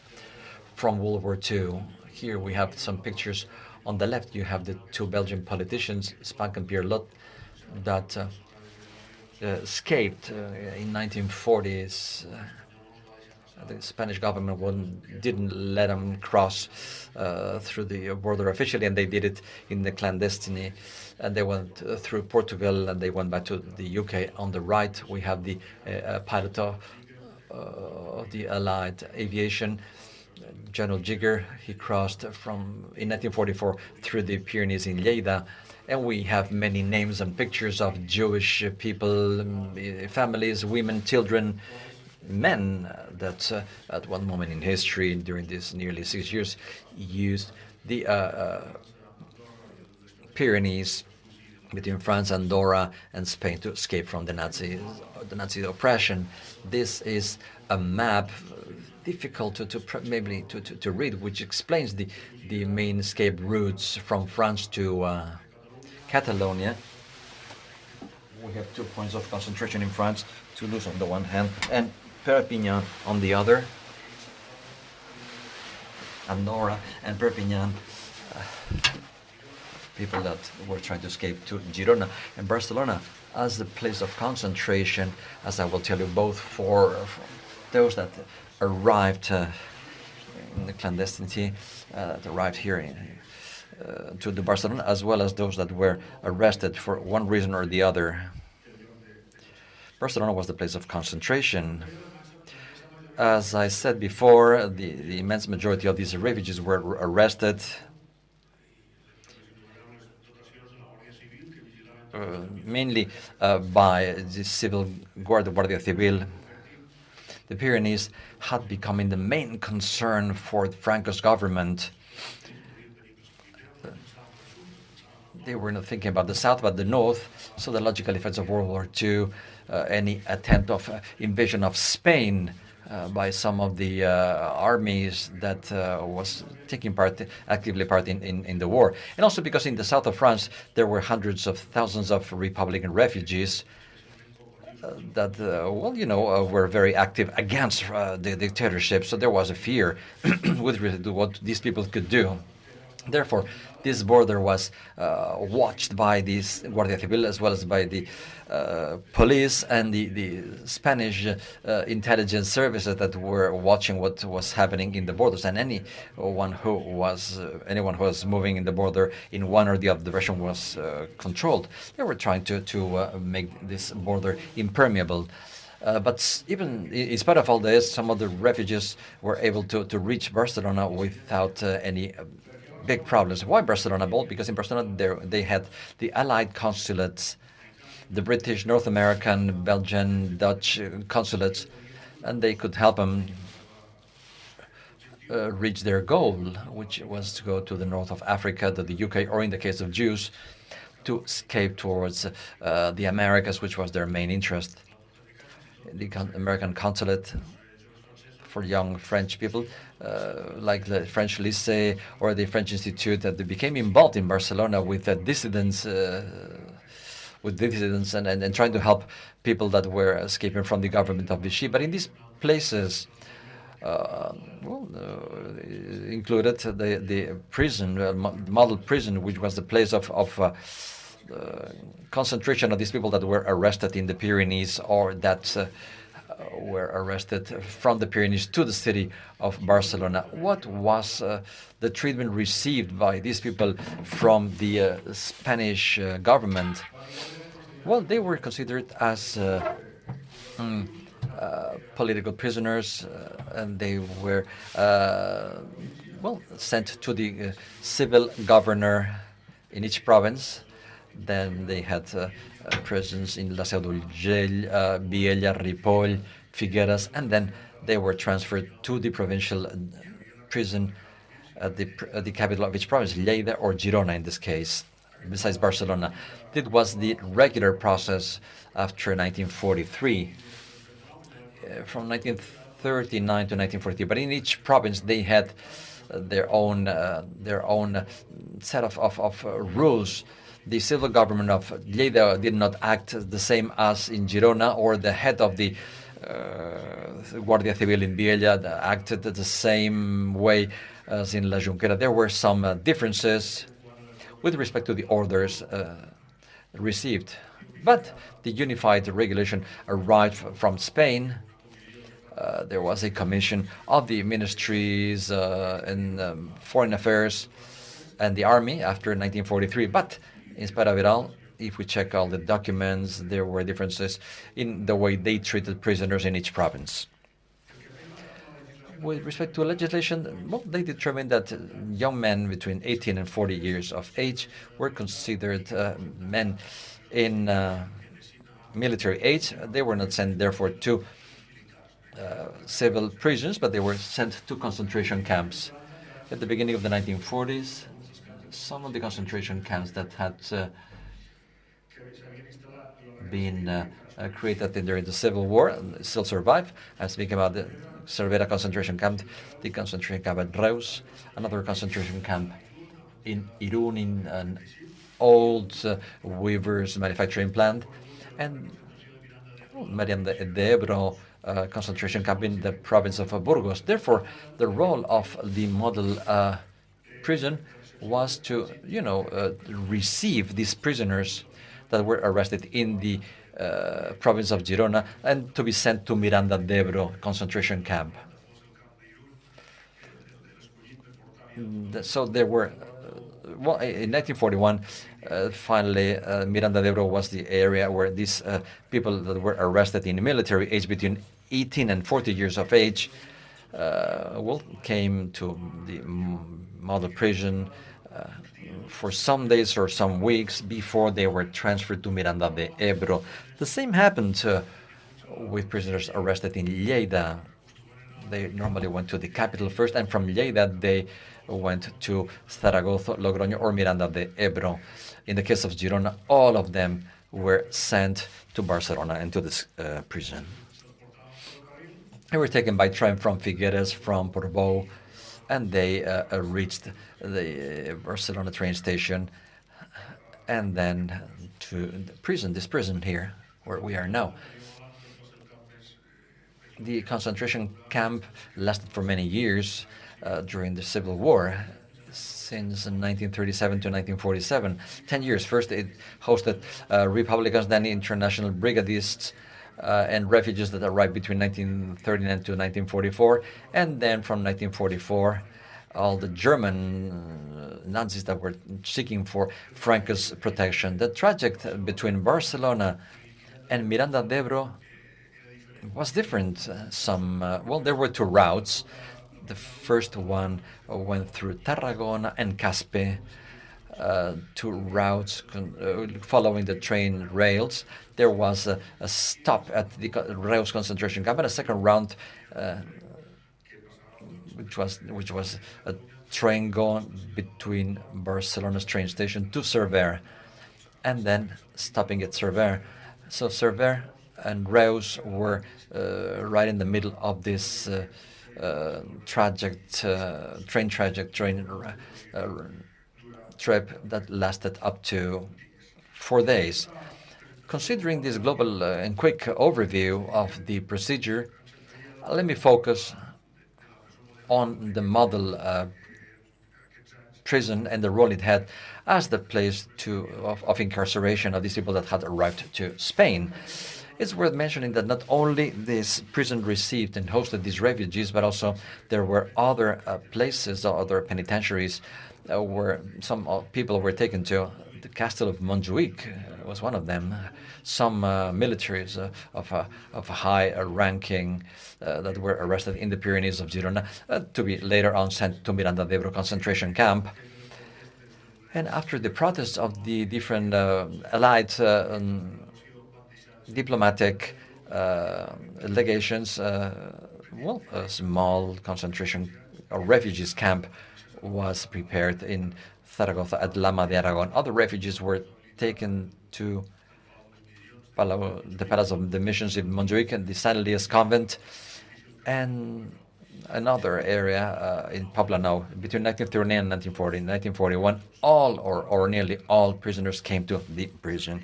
from World War II. Here we have some pictures. On the left, you have the two Belgian politicians, Spaak and Pierlot, that uh, uh, escaped uh, in 1940s. Uh, the Spanish government didn't let them cross uh, through the border officially, and they did it in the clandestine. And they went uh, through Portugal, and they went back to the UK. On the right, we have the pilot of the Allied aviation General Jigger. he crossed from in 1944 through the Pyrenees in Lleida, and we have many names and pictures of Jewish people, um, families, women, children, men that uh, at one moment in history during these nearly six years used the uh, uh, Pyrenees between France, Andorra, and Spain to escape from the Nazi, the Nazi oppression. This is a map difficult to, to maybe to, to, to, read, which explains the the main escape routes from France to uh, Catalonia. We have two points of concentration in France: Toulouse on the one hand and Perpignan on the other. Andorra and Perpignan. Uh, people that were trying to escape to Girona and Barcelona as the place of concentration, as I will tell you, both for, for those that arrived uh, in the clandestinity, uh, that arrived here in, uh, to the Barcelona, as well as those that were arrested for one reason or the other. Barcelona was the place of concentration. As I said before, the, the immense majority of these refugees were arrested Uh, mainly uh, by the civil guard, the Guardia Civil. The Pyrenees had become the main concern for Franco's government. They were not thinking about the south, but the north. So the logical effects of World War II, uh, any attempt of uh, invasion of Spain by some of the uh, armies that uh, was taking part actively part in, in, in, the war. And also because in the south of France there were hundreds of thousands of Republican refugees uh, that, uh, well, you know, uh, were very active against the dictatorship. So there was a fear with what these people could do. Therefore, this border was uh, watched by the Guardia Civil as well as by the uh, police and the, the Spanish uh, intelligence services that were watching what was happening in the borders. And anyone who was anyone who was moving in the border in one or the other direction was controlled. They were trying to to make this border impermeable. Uh, but even in spite of all this, some of the refugees were able to, to reach Barcelona without uh, any big problems. Why Barcelona bold? Because in Barcelona they had the Allied consulates, the British, North American, Belgian, Dutch consulates, and they could help them uh, reach their goal, which was to go to the north of Africa, to the UK, or in the case of Jews, to escape towards uh, the Americas, which was their main interest. The American consulate for young French people, uh, like the French Lycée or the French Institute, that they became involved in Barcelona with dissidents, uh, with dissidents, and, and, and trying to help people that were escaping from the government of Vichy. But in these places, uh, well, uh, included the the prison, uh, model prison, which was the place of of uh, concentration of these people that were arrested in the Pyrenees or that were arrested from the Pyrenees to the city of Barcelona. What was uh, the treatment received by these people from the uh, Spanish uh, government? Well, they were considered as uh, mm, uh, political prisoners, uh, and they were well sent to the civil governor in each province. Then they had uh, prisons in La Seu d'Urgell, uh, Vielha, Ripoll, Figueres, and then they were transferred to the provincial uh, prison at the, at the capital of each province, Lleida or Girona in this case, besides Barcelona. It was the regular process after 1943. from 1939 to 1943, but in each province they had their own uh, their own set of, of, of uh, rules the civil government of Lleida did not act the same as in Girona, or the head of the uh, Guardia Civil in Vielha acted the same way as in La Junquera. There were some uh, differences with respect to the orders uh, received. But the unified regulation arrived from Spain. Uh, there was a commission of the ministries uh, in um, foreign affairs and the army after 1943. But in spite of it all, if we check all the documents, there were differences in the way they treated prisoners in each province. with respect to legislation, well, they determined that young men between 18 and 40 years of age were considered uh, men in uh, military age. They were not sent, therefore, to uh, civil prisons, but they were sent to concentration camps. At the beginning of the 1940s, some of the concentration camps that had uh, been uh, uh, created during the Civil War and still survive. I speak about the Cervera concentration camp, the concentration camp at Reus, another concentration camp in Irún, in an old uh, weavers manufacturing plant, and Miranda, de Ebro uh, concentration camp in the province of Burgos. Therefore, the role of the model uh, prison was to, you know, uh, receive these prisoners that were arrested in the uh, province of Girona and to be sent to Miranda de Ebro concentration camp. So there were, uh, well, in 1941, uh, finally, uh, Miranda de Ebro was the area where these uh, people that were arrested in the military age between 18 and 40 years of age, uh, well, came to the model prison for some days or some weeks before they were transferred to Miranda de Ebro. The same happened uh, with prisoners arrested in Lleida. They normally went to the capital first, and from Lleida they went to Zaragoza, Logroño, or Miranda de Ebro. In the case of Girona, all of them were sent to Barcelona and to this uh, prison. They were taken by train from Figueres, from Portbou, and they uh, uh, reached the Barcelona train station and then to the prison, this prison here, where we are now. The concentration camp lasted for many years uh, during the Civil War, since 1937 to 1947. Ten years. First, it hosted uh, Republicans, then international brigadists, uh, and refugees that arrived between 1939 to 1944, and then from 1944 all the German Nazis that were seeking for Franco's protection. The trajectory between Barcelona and Miranda de Ebro was different. Uh, some, uh, well, there were two routes. The first one went through Tarragona and Caspe, uh, two routes uh, following the train rails. There was a, a stop at the Reus concentration camp and a second round uh, which was which was a train going between Barcelona's train station to Cervera, and then stopping at Cervera. So Cervera and Reus were uh, right in the middle of this uh, uh, traject, uh, train traject, train trip that lasted up to four days. Considering this global uh, and quick overview of the procedure, let me focus on the model uh, prison and the role it had as the place to, of, of, incarceration of these people that had arrived to Spain. It's worth mentioning that not only this prison received and hosted these refugees, but also there were other uh, places, other penitentiaries uh, where some uh, people were taken to. The castle of Montjuic uh, was one of them. Some uh, militaries uh, of, of high ranking that were arrested in the Pyrenees of Girona to be later on sent to Miranda de Ebro concentration camp. And after the protests of the different allied um, diplomatic legations, well, a small concentration or refugees camp was prepared in Zaragoza at Alhama de Aragon. Other refugees were taken to the Palace of the Missions in Montjuic and the San Elias Convent, and another area uh, in Poblenou between 1939 and 1940. In 1941, all or, or nearly all prisoners came to the prison,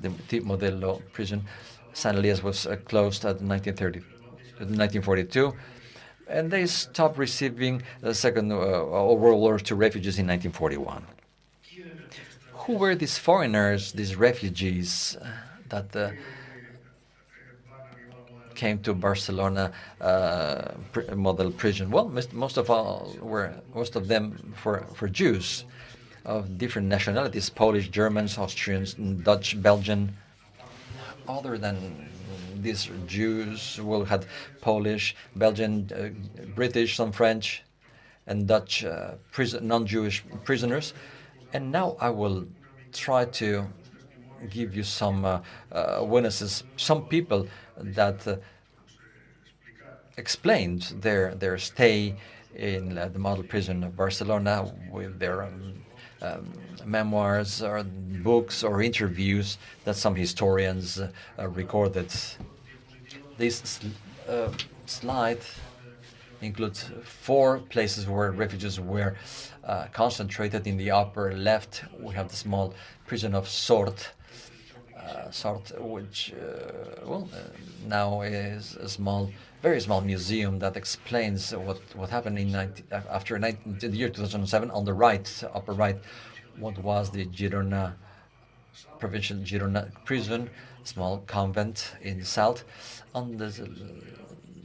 the, the Modelo prison. San Elias was uh, closed at 1930, 1942 and they stopped receiving the Second uh, World War II refugees in 1941. Who were these foreigners, these refugees uh, that uh, came to Barcelona uh, model prison? Well, most, most, of all were most of them for for Jews of different nationalities: Polish, Germans, Austrians, Dutch, Belgian. Other than these Jews will had Polish, Belgian, uh, British, some French, and Dutch uh, prison, non-Jewish prisoners. And now I will try to give you some uh, uh, witnesses, some people that uh, explained their their stay in uh, the model prison of Barcelona with their um, um, memoirs or books or interviews that some historians uh, recorded. This uh, slide includes four places where refugees were uh, concentrated. In the upper left, we have the small prison of Sort, uh, Sort, which uh, well uh, now is a small, very small museum that explains what what happened in 19, after 19, the year 2007. On the right, upper right, what was the Girona provincial Girona prison, small convent in the south. On the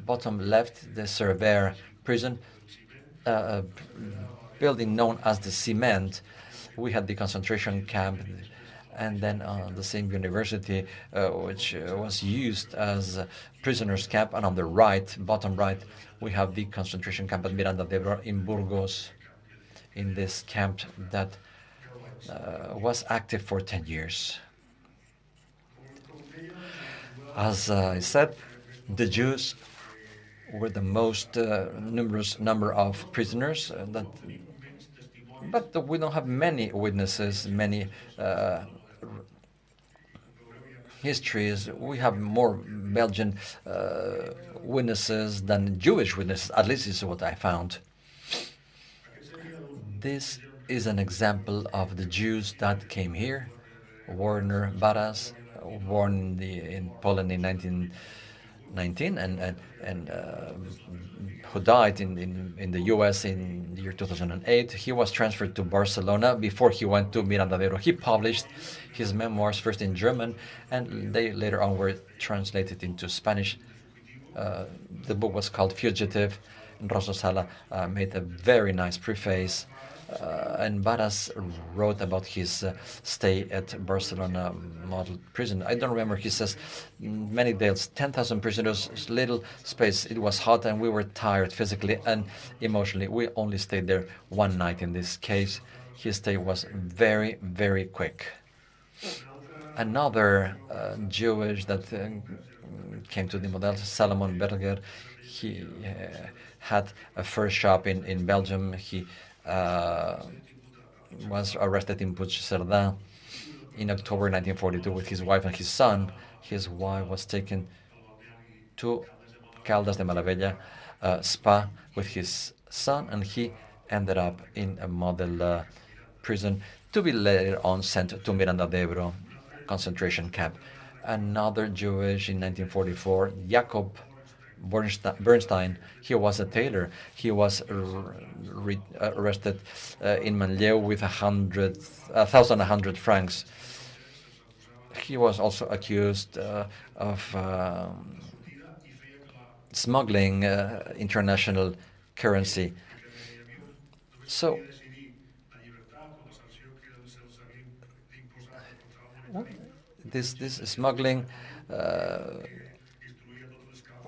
bottom left, the Cervera prison, uh, building known as the Cement. We had the concentration camp, and then uh, the same university, uh, which uh, was used as a prisoners' camp. And on the right, bottom right, we have the concentration camp at Miranda de Ebro in Burgos, in this camp that uh, was active for 10 years. As I said, the Jews were the most uh, numerous number of prisoners uh, that but we don't have many witnesses, many uh, histories. We have more Belgian uh, witnesses than Jewish witnesses, at least is what I found. This is an example of the Jews that came here. Werner Baras, born in, the, in Poland in 1919 and, and, and uh, who died in, in, in the US in the year 2008. He was transferred to Barcelona before he went to Miranda de He published his memoirs first in German and they later on were translated into Spanish. Uh, the book was called Fugitive and Rosa Sala uh, made a very nice preface and Barasch wrote about his uh, stay at Barcelona model prison. I don't remember, he says, many days, 10,000 prisoners, little space. It was hot and we were tired physically and emotionally. We only stayed there one night in this case. His stay was very, very quick. Another uh, Jewish that uh, came to the model, Salomon Berger, he uh, had a first shop in, in Belgium. He uh, was arrested in Puigcerdà in October 1942 with his wife and his son. His wife was taken to Caldas de Malavella uh, spa with his son, and he ended up in a model uh, prison to be later on sent to Miranda de Ebro concentration camp. Another Jewish in 1944, Jakob Bernstein, he was a tailor. He was arrested uh, in Manlleu with a hundred, a thousand, hundred francs. He was also accused uh, of um, smuggling uh, international currency. So, this this smuggling uh,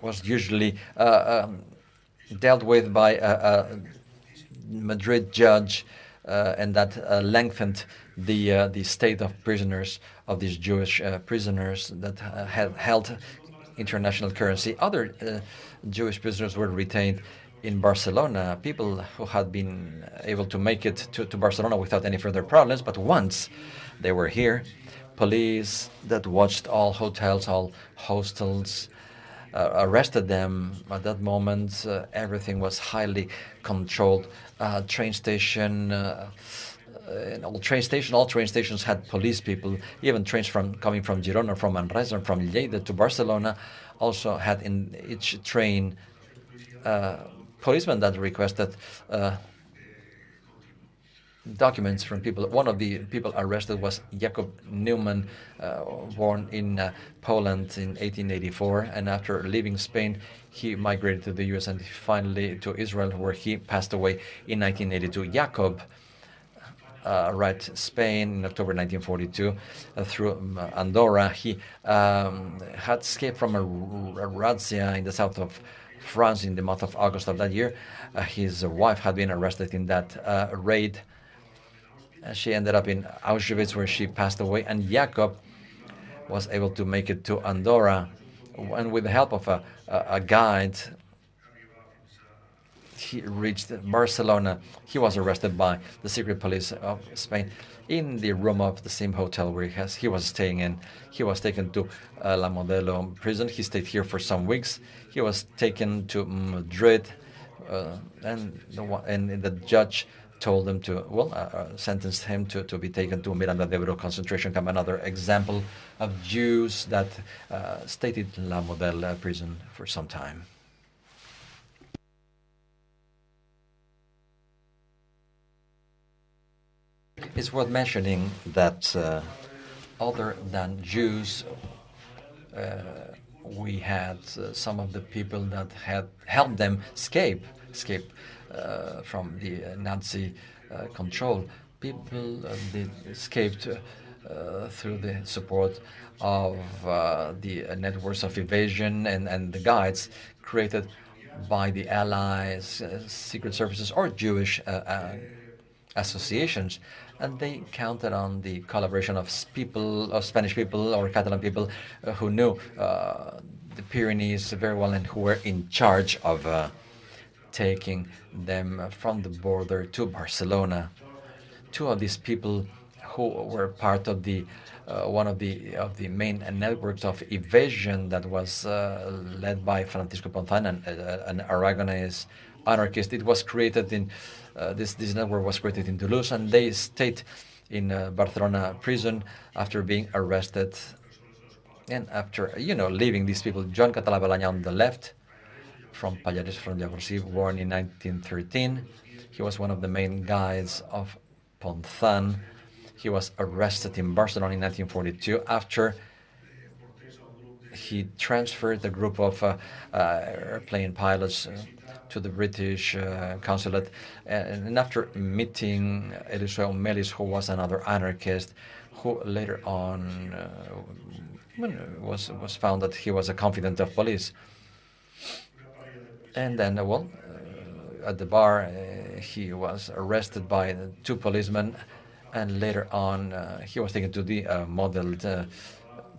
was usually uh, um, dealt with by a, a Madrid judge, uh, and that uh, lengthened the the state of prisoners of these Jewish prisoners that had held international currency. Other Jewish prisoners were retained in Barcelona, people who had been able to make it to, to Barcelona without any further problems, but once they were here, police that watched all hotels, all hostels, Uh, arrested them. At that moment, uh, everything was highly controlled. Uh, train station, uh, uh, all train station, all train stations had police people. Even trains from coming from Girona, from Manresa, from Lleida to Barcelona, also had in each train policemen that requested documents from people. One of the people arrested was Jakob Neumann, uh, born in uh, Poland in 1884. And after leaving Spain, he migrated to the US and finally to Israel, where he passed away in 1982. Jakob uh, arrived Spain in October 1942 uh, through um, Andorra. He um, had escaped from a, a razzia in the south of France in the month of August of that year. Uh, his wife had been arrested in that uh, raid. She ended up in Auschwitz where she passed away and Jacob was able to make it to Andorra and with the help of a, a, a guide he reached Barcelona. He was arrested by the secret police of Spain in the room of the same hotel where he, has, he was staying in. He was taken to uh, La Modelo prison. He stayed here for some weeks. He was taken to Madrid, uh, and, the, and the judge told him to, well, uh, uh, sentenced him to, to be taken to Miranda de Ebro concentration camp, another example of Jews that uh, stayed in La Modelo prison for some time. It's worth mentioning that uh, other than Jews, uh, we had uh, some of the people that had helped them escape, escape uh, from the Nazi uh, control. People uh, escaped through the support of the networks of evasion and, and the guides created by the Allies, secret services, or Jewish associations and they counted on the collaboration of people, of Spanish people or Catalan people uh, who knew uh, the Pyrenees very well and who were in charge of uh, taking them from the border to Barcelona. Two of these people who were part of the uh, one of the of the main networks of evasion that was uh, led by Francisco Ponzan, an, uh, an Aragonese anarchist. It was created in uh, this, this network was created in Toulouse and they stayed in uh, Barcelona prison after being arrested and after, you know, leaving these people. Joan Català Balaña on the left, from Pallars from Llavorsí, born in 1913. He was one of the main guides of Ponzan. He was arrested in Barcelona in 1942 after he transferred the group of uh, uh, airplane pilots uh, to the British uh, consulate. And after meeting Eliseo Melis, who was another anarchist, who later on uh, was was found that he was a confidant of police. And then, uh, well, uh, at the bar, uh, he was arrested by two policemen, and later on, he was taken to the modeled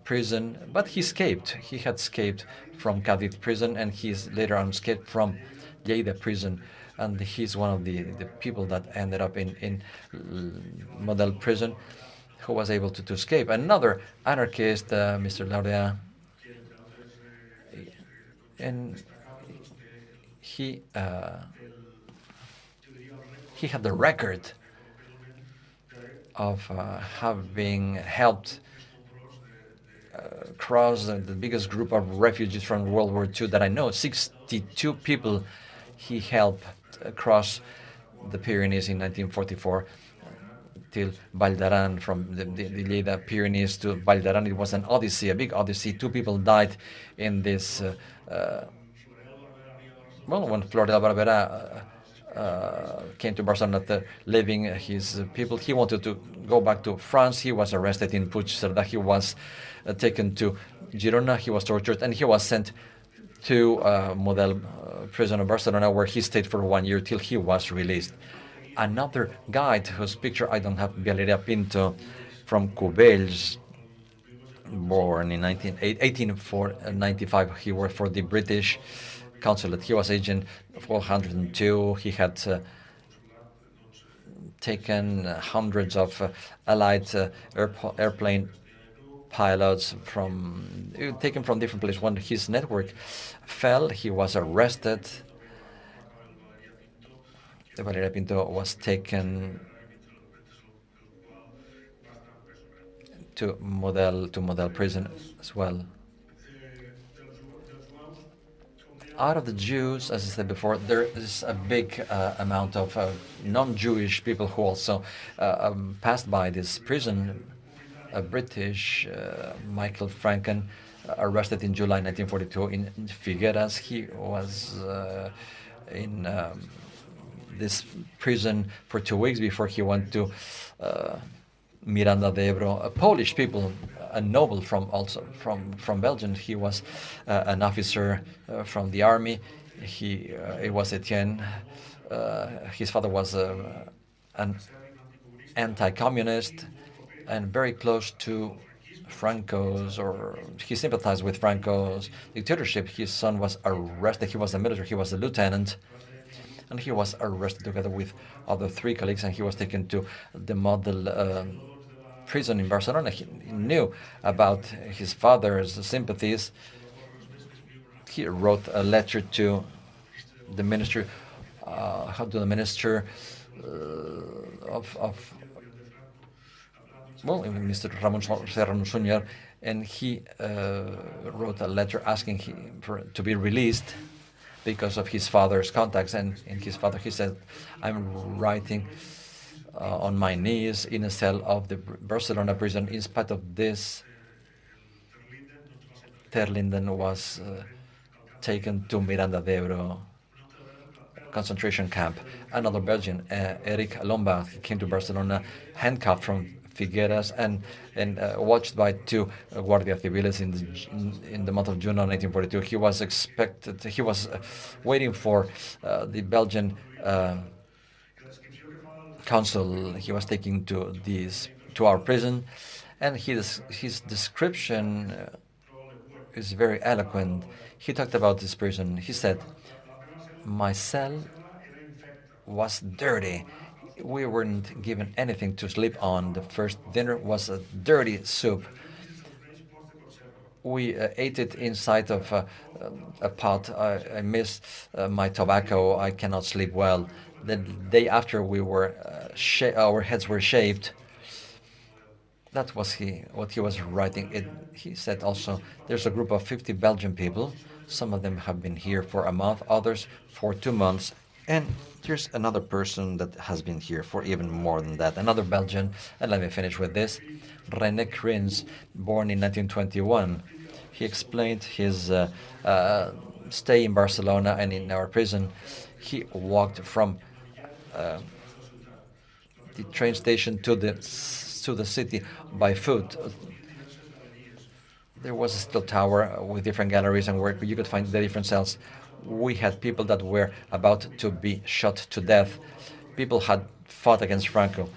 prison, but he escaped. He had escaped from Cadiz prison, and he's later on escaped from Lleida prison, and he's one of the, the people that ended up in, in Model prison who was able to, to escape. Another anarchist, uh, Mr. Laurea, and he uh, he had the record of uh, having helped uh, cross the biggest group of refugees from World War II that I know, 62 people he helped cross the Pyrenees in 1944 till Vall from the, the, the Lleida Pyrenees to Vall It was an odyssey, a big odyssey. Two people died in this. Uh, uh, well, when Flor de Barbera uh, uh came to Barcelona after leaving his people, he wanted to go back to France. He was arrested in Puigcerdà. He was uh, taken to Girona. He was tortured, and he was sent to uh, Model uh, prison of Barcelona, where he stayed for one year till he was released. Another guide whose picture I don't have, Valeria Pinto, from Cubells, born in 19, 1895. He worked for the British consulate. He was agent 402. He had uh, taken hundreds of uh, Allied uh, airplane pilots from taken from different places. When his network fell, he was arrested. Valeria Pinto was taken to model to model prison as well. Out of the Jews, as I said before, there is a big uh, amount of uh, non-Jewish people who also uh, um, passed by this prison a British, uh, Michael Franken, uh, arrested in July 1942 in Figueras. He was in um, this prison for two weeks before he went to Miranda de Ebro. Polish people, a noble from also from from Belgium. He was uh, an officer uh, from the army. He uh, it was Etienne. His father was uh, an anti-communist and very close to Franco's, or he sympathized with Franco's dictatorship. His son was arrested. He was a military. He was a lieutenant, and he was arrested together with other three colleagues, and he was taken to the model um, prison in Barcelona. He knew about his father's sympathies. He wrote a letter to the minister, uh, how to the minister uh, of, of well, Mr. Ramon Serrano Suñer, and he uh, wrote a letter asking him for, to be released because of his father's contacts. And in his father, he said, I'm writing uh, on my knees in a cell of the Barcelona prison. In spite of this, Terlinden was uh, taken to Miranda de Ebro concentration camp. Another Belgian, uh, Eric Lombard, came to Barcelona handcuffed from Figueras and and uh, watched by two uh, Guardia Civiles in the, in the month of June of 1942. He was expected, he was uh, waiting for uh, the Belgian consul. He was taken to this to our prison, and his his description uh, is very eloquent. He talked about this prison. He said, "My cell was dirty." we weren't given anything to sleep on. The first dinner was a dirty soup. We uh, ate it inside of uh, a pot. I, I miss uh, my tobacco. I cannot sleep well. The day after we were, uh, our heads were shaved. That was he, what he was writing. It, he said also, there's a group of 50 Belgian people. Some of them have been here for a month, others for two months, and there's another person that has been here for even more than that, another Belgian, and let me finish with this. René Krins, born in 1921, he explained his uh, uh, stay in Barcelona and in our prison. He walked from uh, the train station to the to the city by foot. There was a steel tower with different galleries and where you could find the different cells we had people that were about to be shot to death. People had fought against Franco.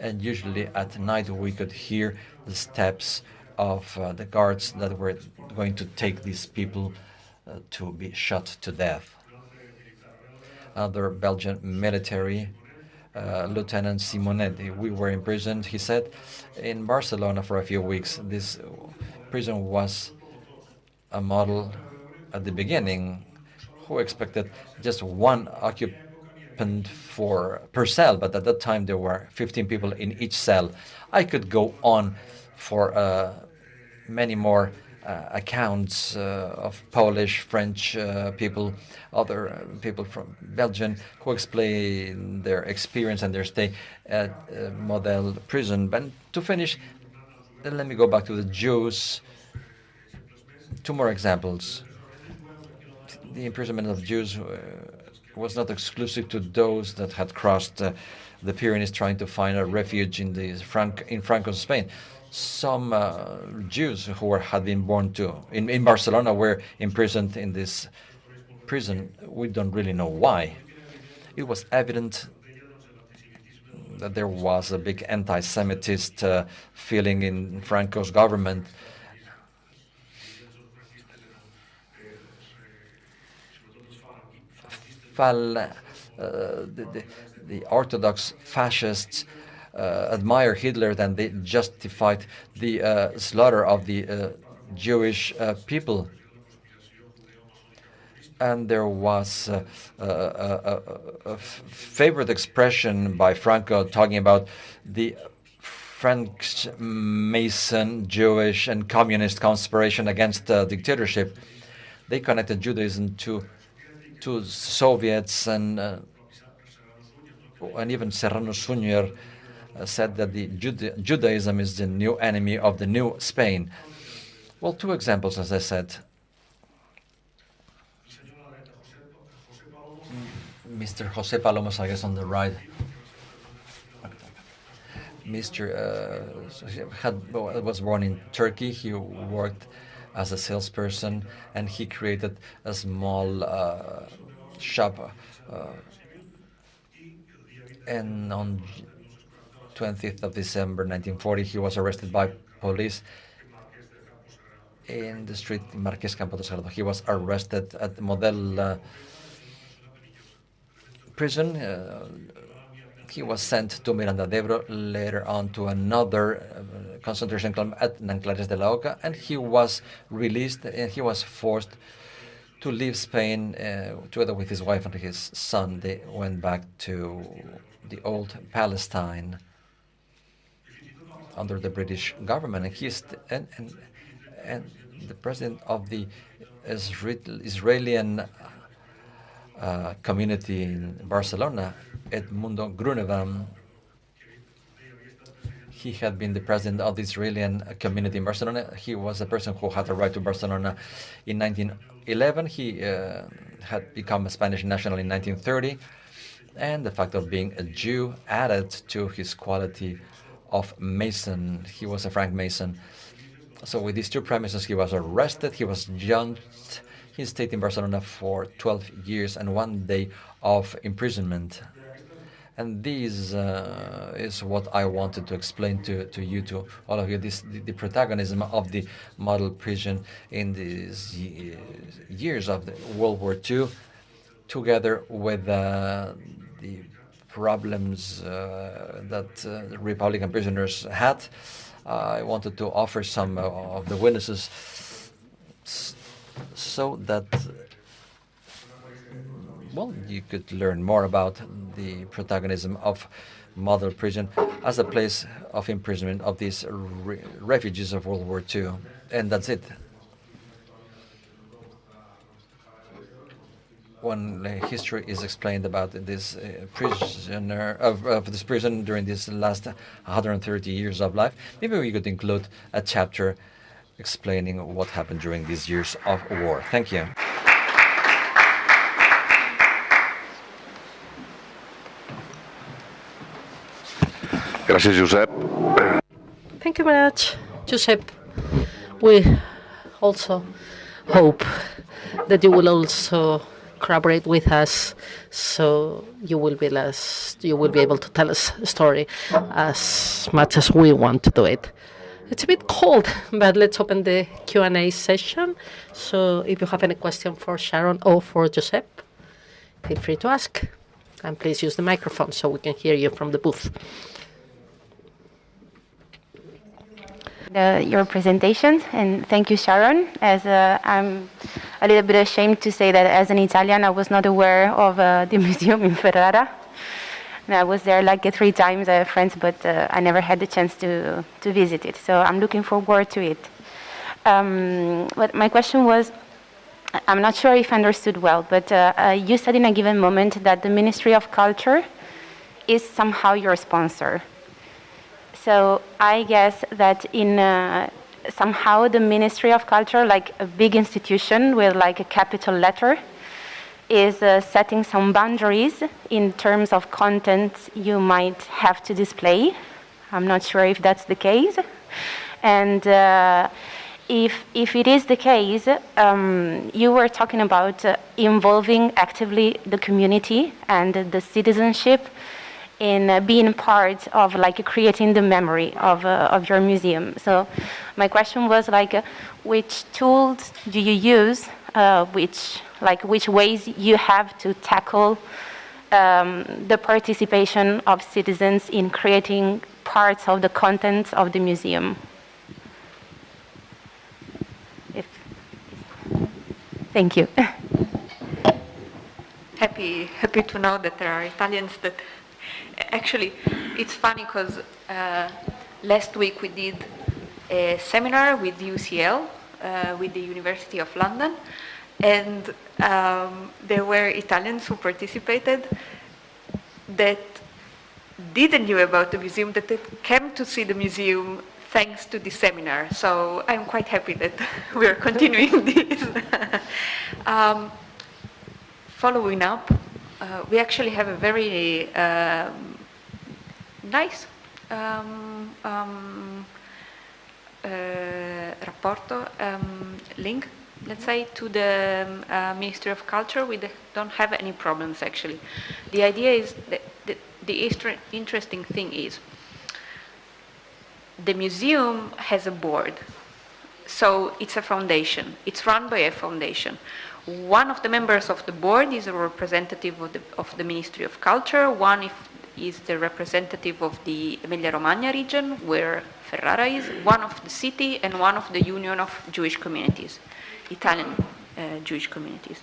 And usually at night we could hear the steps of uh, the guards that were going to take these people uh, to be shot to death. Other Belgian military, uh, Lieutenant Simonetti. we were imprisoned, he said, in Barcelona for a few weeks. This prison was a model at the beginning who expected just one occupant for per cell, but at that time there were 15 people in each cell. I could go on for uh, many more accounts uh, of Polish, French uh, people, other uh, people from Belgium who explain their experience and their stay at uh, Model prison. But to finish, let me go back to the Jews. Two more examples the imprisonment of Jews uh, was not exclusive to those that had crossed uh, the Pyrenees trying to find a refuge in the Frank in Franco Spain. Some uh, Jews who were, had been born to in, in Barcelona were imprisoned in this prison. We don't really know why. It was evident that there was a big anti-Semitist uh, feeling in Franco's government uh, the, the, the, Orthodox fascists admire Hitler, then they justified the uh, slaughter of the Jewish people and there was a, a, a, a, favorite expression by Franco talking about the French Mason, Jewish, and communist conspiration against uh, dictatorship. They connected Judaism to to Soviets and uh, and even Serrano uh, said that the Juda Judaism is the new enemy of the new Spain. Well, two examples, as I said. Mr. Jose Palomo Salgues on the right. Mr. Uh, had, was born in Turkey. He worked as a salesperson and he created a small uh, shop. Uh, and on 20th of December 1940, he was arrested by police in the street Marqués Campo de Salado. He was arrested at the Model uh, prison. Uh, he was sent to Miranda de Ebro, later on to another uh, concentration camp at Nanclares de la Oca, and he was released and he was forced to leave Spain uh, together with his wife and his son. They went back to the old Palestine under the British government, and he's and and and the president of the Israeli uh, community in Barcelona, Edmundo Grunebaum. He had been the president of the Israeli community in Barcelona. He was a person who had a right to Barcelona in 1911. He uh, had become a Spanish national in 1930. And the fact of being a Jew added to his quality of Mason. He was a Frank Mason. So with these two premises, he was arrested. He was judged. He stayed in Barcelona for 12 years and one day of imprisonment. And this uh, is what I wanted to explain to, to you, to all of you, this, the, the protagonism of the model prison in these years of the World War II, together with uh, the problems uh, that uh, Republican prisoners had. I wanted to offer some uh, of the witnesses so that well, you could learn more about the protagonism of Model prison as a place of imprisonment of these re refugees of World War II. And that's it. When history is explained about this uh, prisoner of, of, this prison during this last 130 years of life, maybe we could include a chapter explaining what happened during these years of war. Thank you. Gracias, Josep. Thank you very much, Josep. We also hope that you will also collaborate with us so you will be less you will be able to tell us a story as much as we want to do it. It's a bit cold but let's open the q&a session. So if you have any question for sharon or for josep feel free to ask. And please use the microphone so we can hear you from the booth the, your presentation, and thank you, Sharon. As uh, I'm a little bit ashamed to say that as an Italian, I was not aware of uh, the museum in Ferrara. And I was there like three times. I have friends, but uh, I never had the chance to to visit it. So I'm looking forward to it. Um, but my question was. I'm not sure if I understood well, but uh, uh, you said in a given moment that the Ministry of Culture is somehow your sponsor. So I guess that in uh, somehow the Ministry of Culture, like a big institution with like a capital letter, is uh, setting some boundaries in terms of content you might have to display. I'm not sure if that's the case. And uh, if, if it is the case, um, you were talking about uh, involving actively the community and the citizenship in uh, being part of like creating the memory of, uh, of your museum. So my question was like, uh, which tools do you use, which, like which ways you have to tackle um, the participation of citizens in creating parts of the contents of the museum? If, thank you. happy, happy to know that there are Italians that actually, it's funny because uh, last week we did a seminar with UCL, uh, with the University of London, and um, there were Italians who participated that didn't know about the museum, that they came to see the museum thanks to this seminar. So I'm quite happy that we are continuing this. um, following up, uh, we actually have a very um, nice um, um, uh, rapporto um, link, let's say, to the um, uh, Ministry of Culture. We don't have any problems actually. The idea is that the, the interesting thing is the museum has a board. So it's a foundation. It's run by a foundation. One of the members of the board is a representative of the, of the Ministry of Culture. One if, is the representative of the Emilia-Romagna region, where Ferrara is, one of the city, and one of the Union of Jewish Communities, Italian uh, Jewish communities.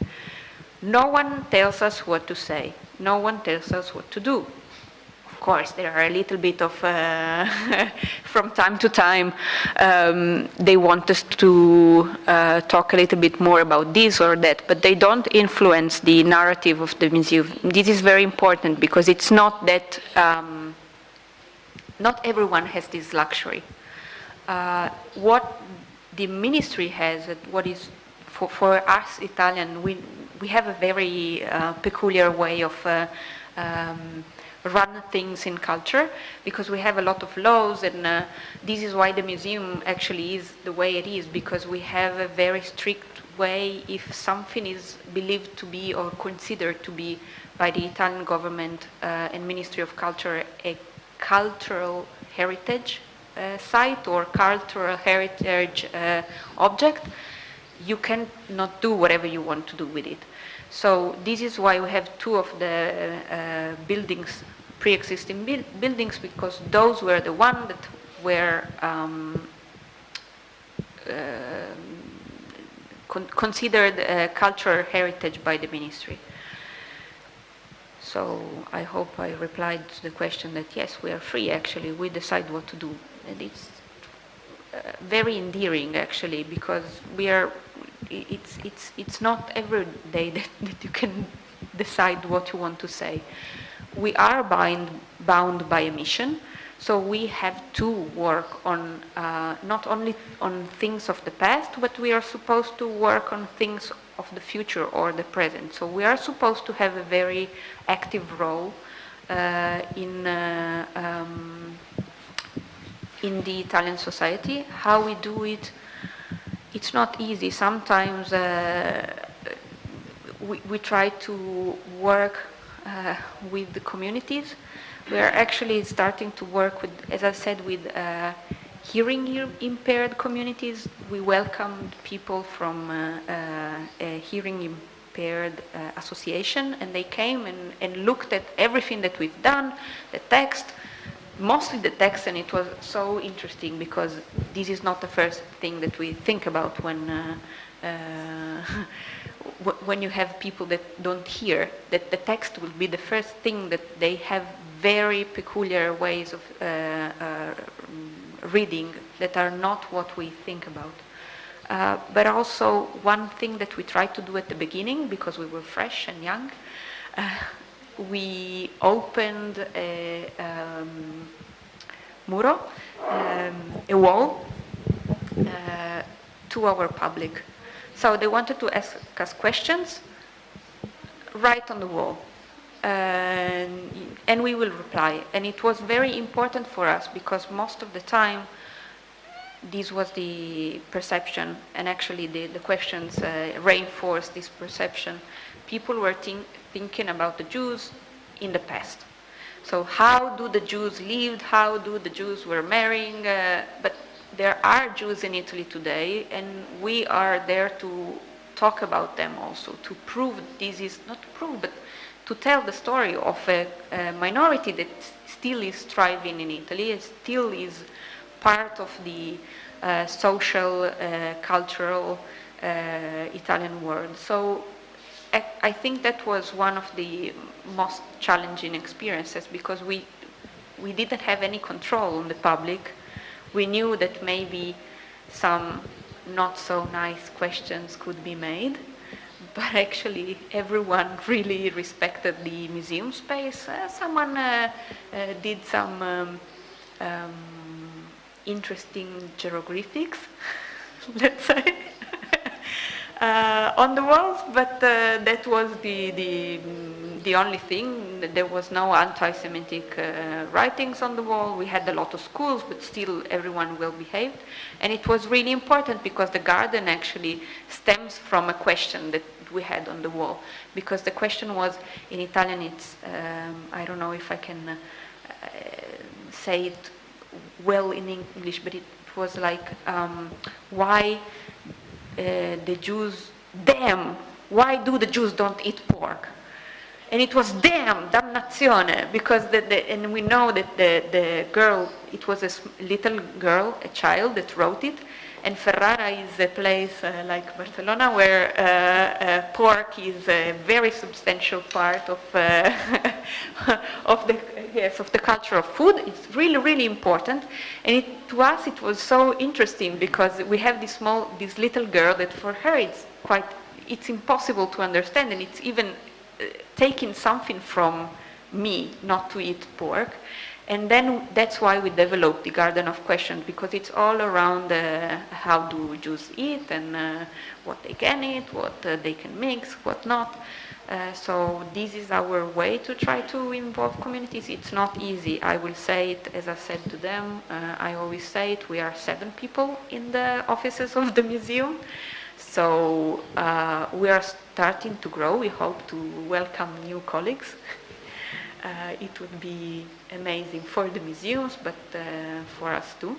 No one tells us what to say. No one tells us what to do course, there are a little bit of, uh, from time to time, um, they want us to uh, talk a little bit more about this or that, but they don't influence the narrative of the museum. This is very important because it's not that, um, not everyone has this luxury. Uh, what the ministry has, what is for, for us Italian, we, we have a very uh, peculiar way of uh, um, run things in culture because we have a lot of laws and uh, this is why the museum actually is the way it is because we have a very strict way if something is believed to be or considered to be by the Italian government uh, and Ministry of Culture a cultural heritage uh, site or cultural heritage uh, object, you cannot do whatever you want to do with it. So this is why we have two of the uh, buildings pre-existing buildings because those were the ones that were um, uh, con considered cultural heritage by the ministry. So I hope I replied to the question that yes, we are free actually, we decide what to do. And it's uh, very endearing actually because we are, it's, it's, it's not every day that, that you can decide what you want to say we are bind, bound by a mission, so we have to work on uh, not only on things of the past, but we are supposed to work on things of the future or the present. So we are supposed to have a very active role uh, in uh, um, in the Italian society. How we do it, it's not easy. Sometimes uh, we, we try to work uh, with the communities. We are actually starting to work with, as I said, with uh, hearing impaired communities. We welcomed people from uh, a hearing impaired association and they came and, and looked at everything that we've done, the text, mostly the text, and it was so interesting because this is not the first thing that we think about when uh, uh, when you have people that don't hear, that the text will be the first thing that they have very peculiar ways of uh, uh, reading that are not what we think about. Uh, but also one thing that we tried to do at the beginning, because we were fresh and young, uh, we opened a um, muro, um, a wall, uh, to our public so they wanted to ask us questions right on the wall. and we will reply. And it was very important for us because most of the time this was the perception and actually the, the questions uh, reinforced this perception. People were think, thinking about the Jews in the past. So how do the Jews live? How do the Jews were marrying? Uh, but there are Jews in Italy today, and we are there to talk about them also, to prove this is, not prove, but to tell the story of a, a minority that still is thriving in Italy, and still is part of the uh, social, uh, cultural uh, Italian world. So I, think that was one of the most challenging experiences because we, we didn't have any control on the public we knew that maybe some not so nice questions could be made, but actually everyone really respected the museum space. Uh, someone uh, uh, did some um, um, interesting hieroglyphics, let's say. Uh, on the walls, but uh, that was the, the, the only thing. There was no anti-Semitic uh, writings on the wall. We had a lot of schools, but still everyone well behaved. And it was really important because the garden actually stems from a question that we had on the wall. Because the question was, in Italian it's, um, I don't know if I can uh, say it well in English, but it was like, um, why Uh, the Jews, damn, why do the Jews don't eat pork? And it was damn, damnazione, because the, the, and we know that the, the girl, it was a little girl, a child that wrote it, and Ferrara is a place uh, like Barcelona where uh, uh, pork is a very substantial part of, uh, of, the, yes, of the culture of food. It's really, really important. And it, to us it was so interesting because we have this small, this little girl that for her it's quite, it's impossible to understand and it's even uh, taking something from me not to eat pork. And then that's why we developed the Garden of Questions because it's all around uh, how do Jews eat and uh, what they can eat, what uh, they can mix, what not. Uh, so this is our way to try to involve communities. It's not easy. I will say it as I said to them. Uh, I always say it. We are seven people in the offices of the museum. So uh, we are starting to grow. We hope to welcome new colleagues. Uh, it would be amazing for the museums, but uh, for us too.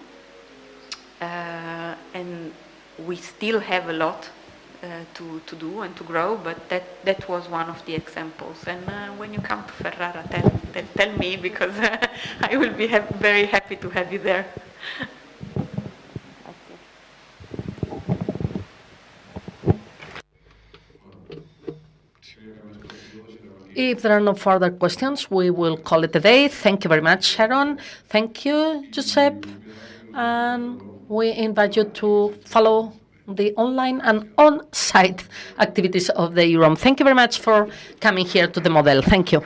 Uh, and we still have a lot uh, to, to do and to grow, but that, that was one of the examples. And uh, when you come to Ferrara, tell, tell, tell me because I will be ha- very happy to have you there. If there are no further questions, we will call it a day. Thank you very much, Sharon. Thank you, Giuseppe. And we invite you to follow the online and on-site activities of the EUROM. Thank you very much for coming here to the model. Thank you.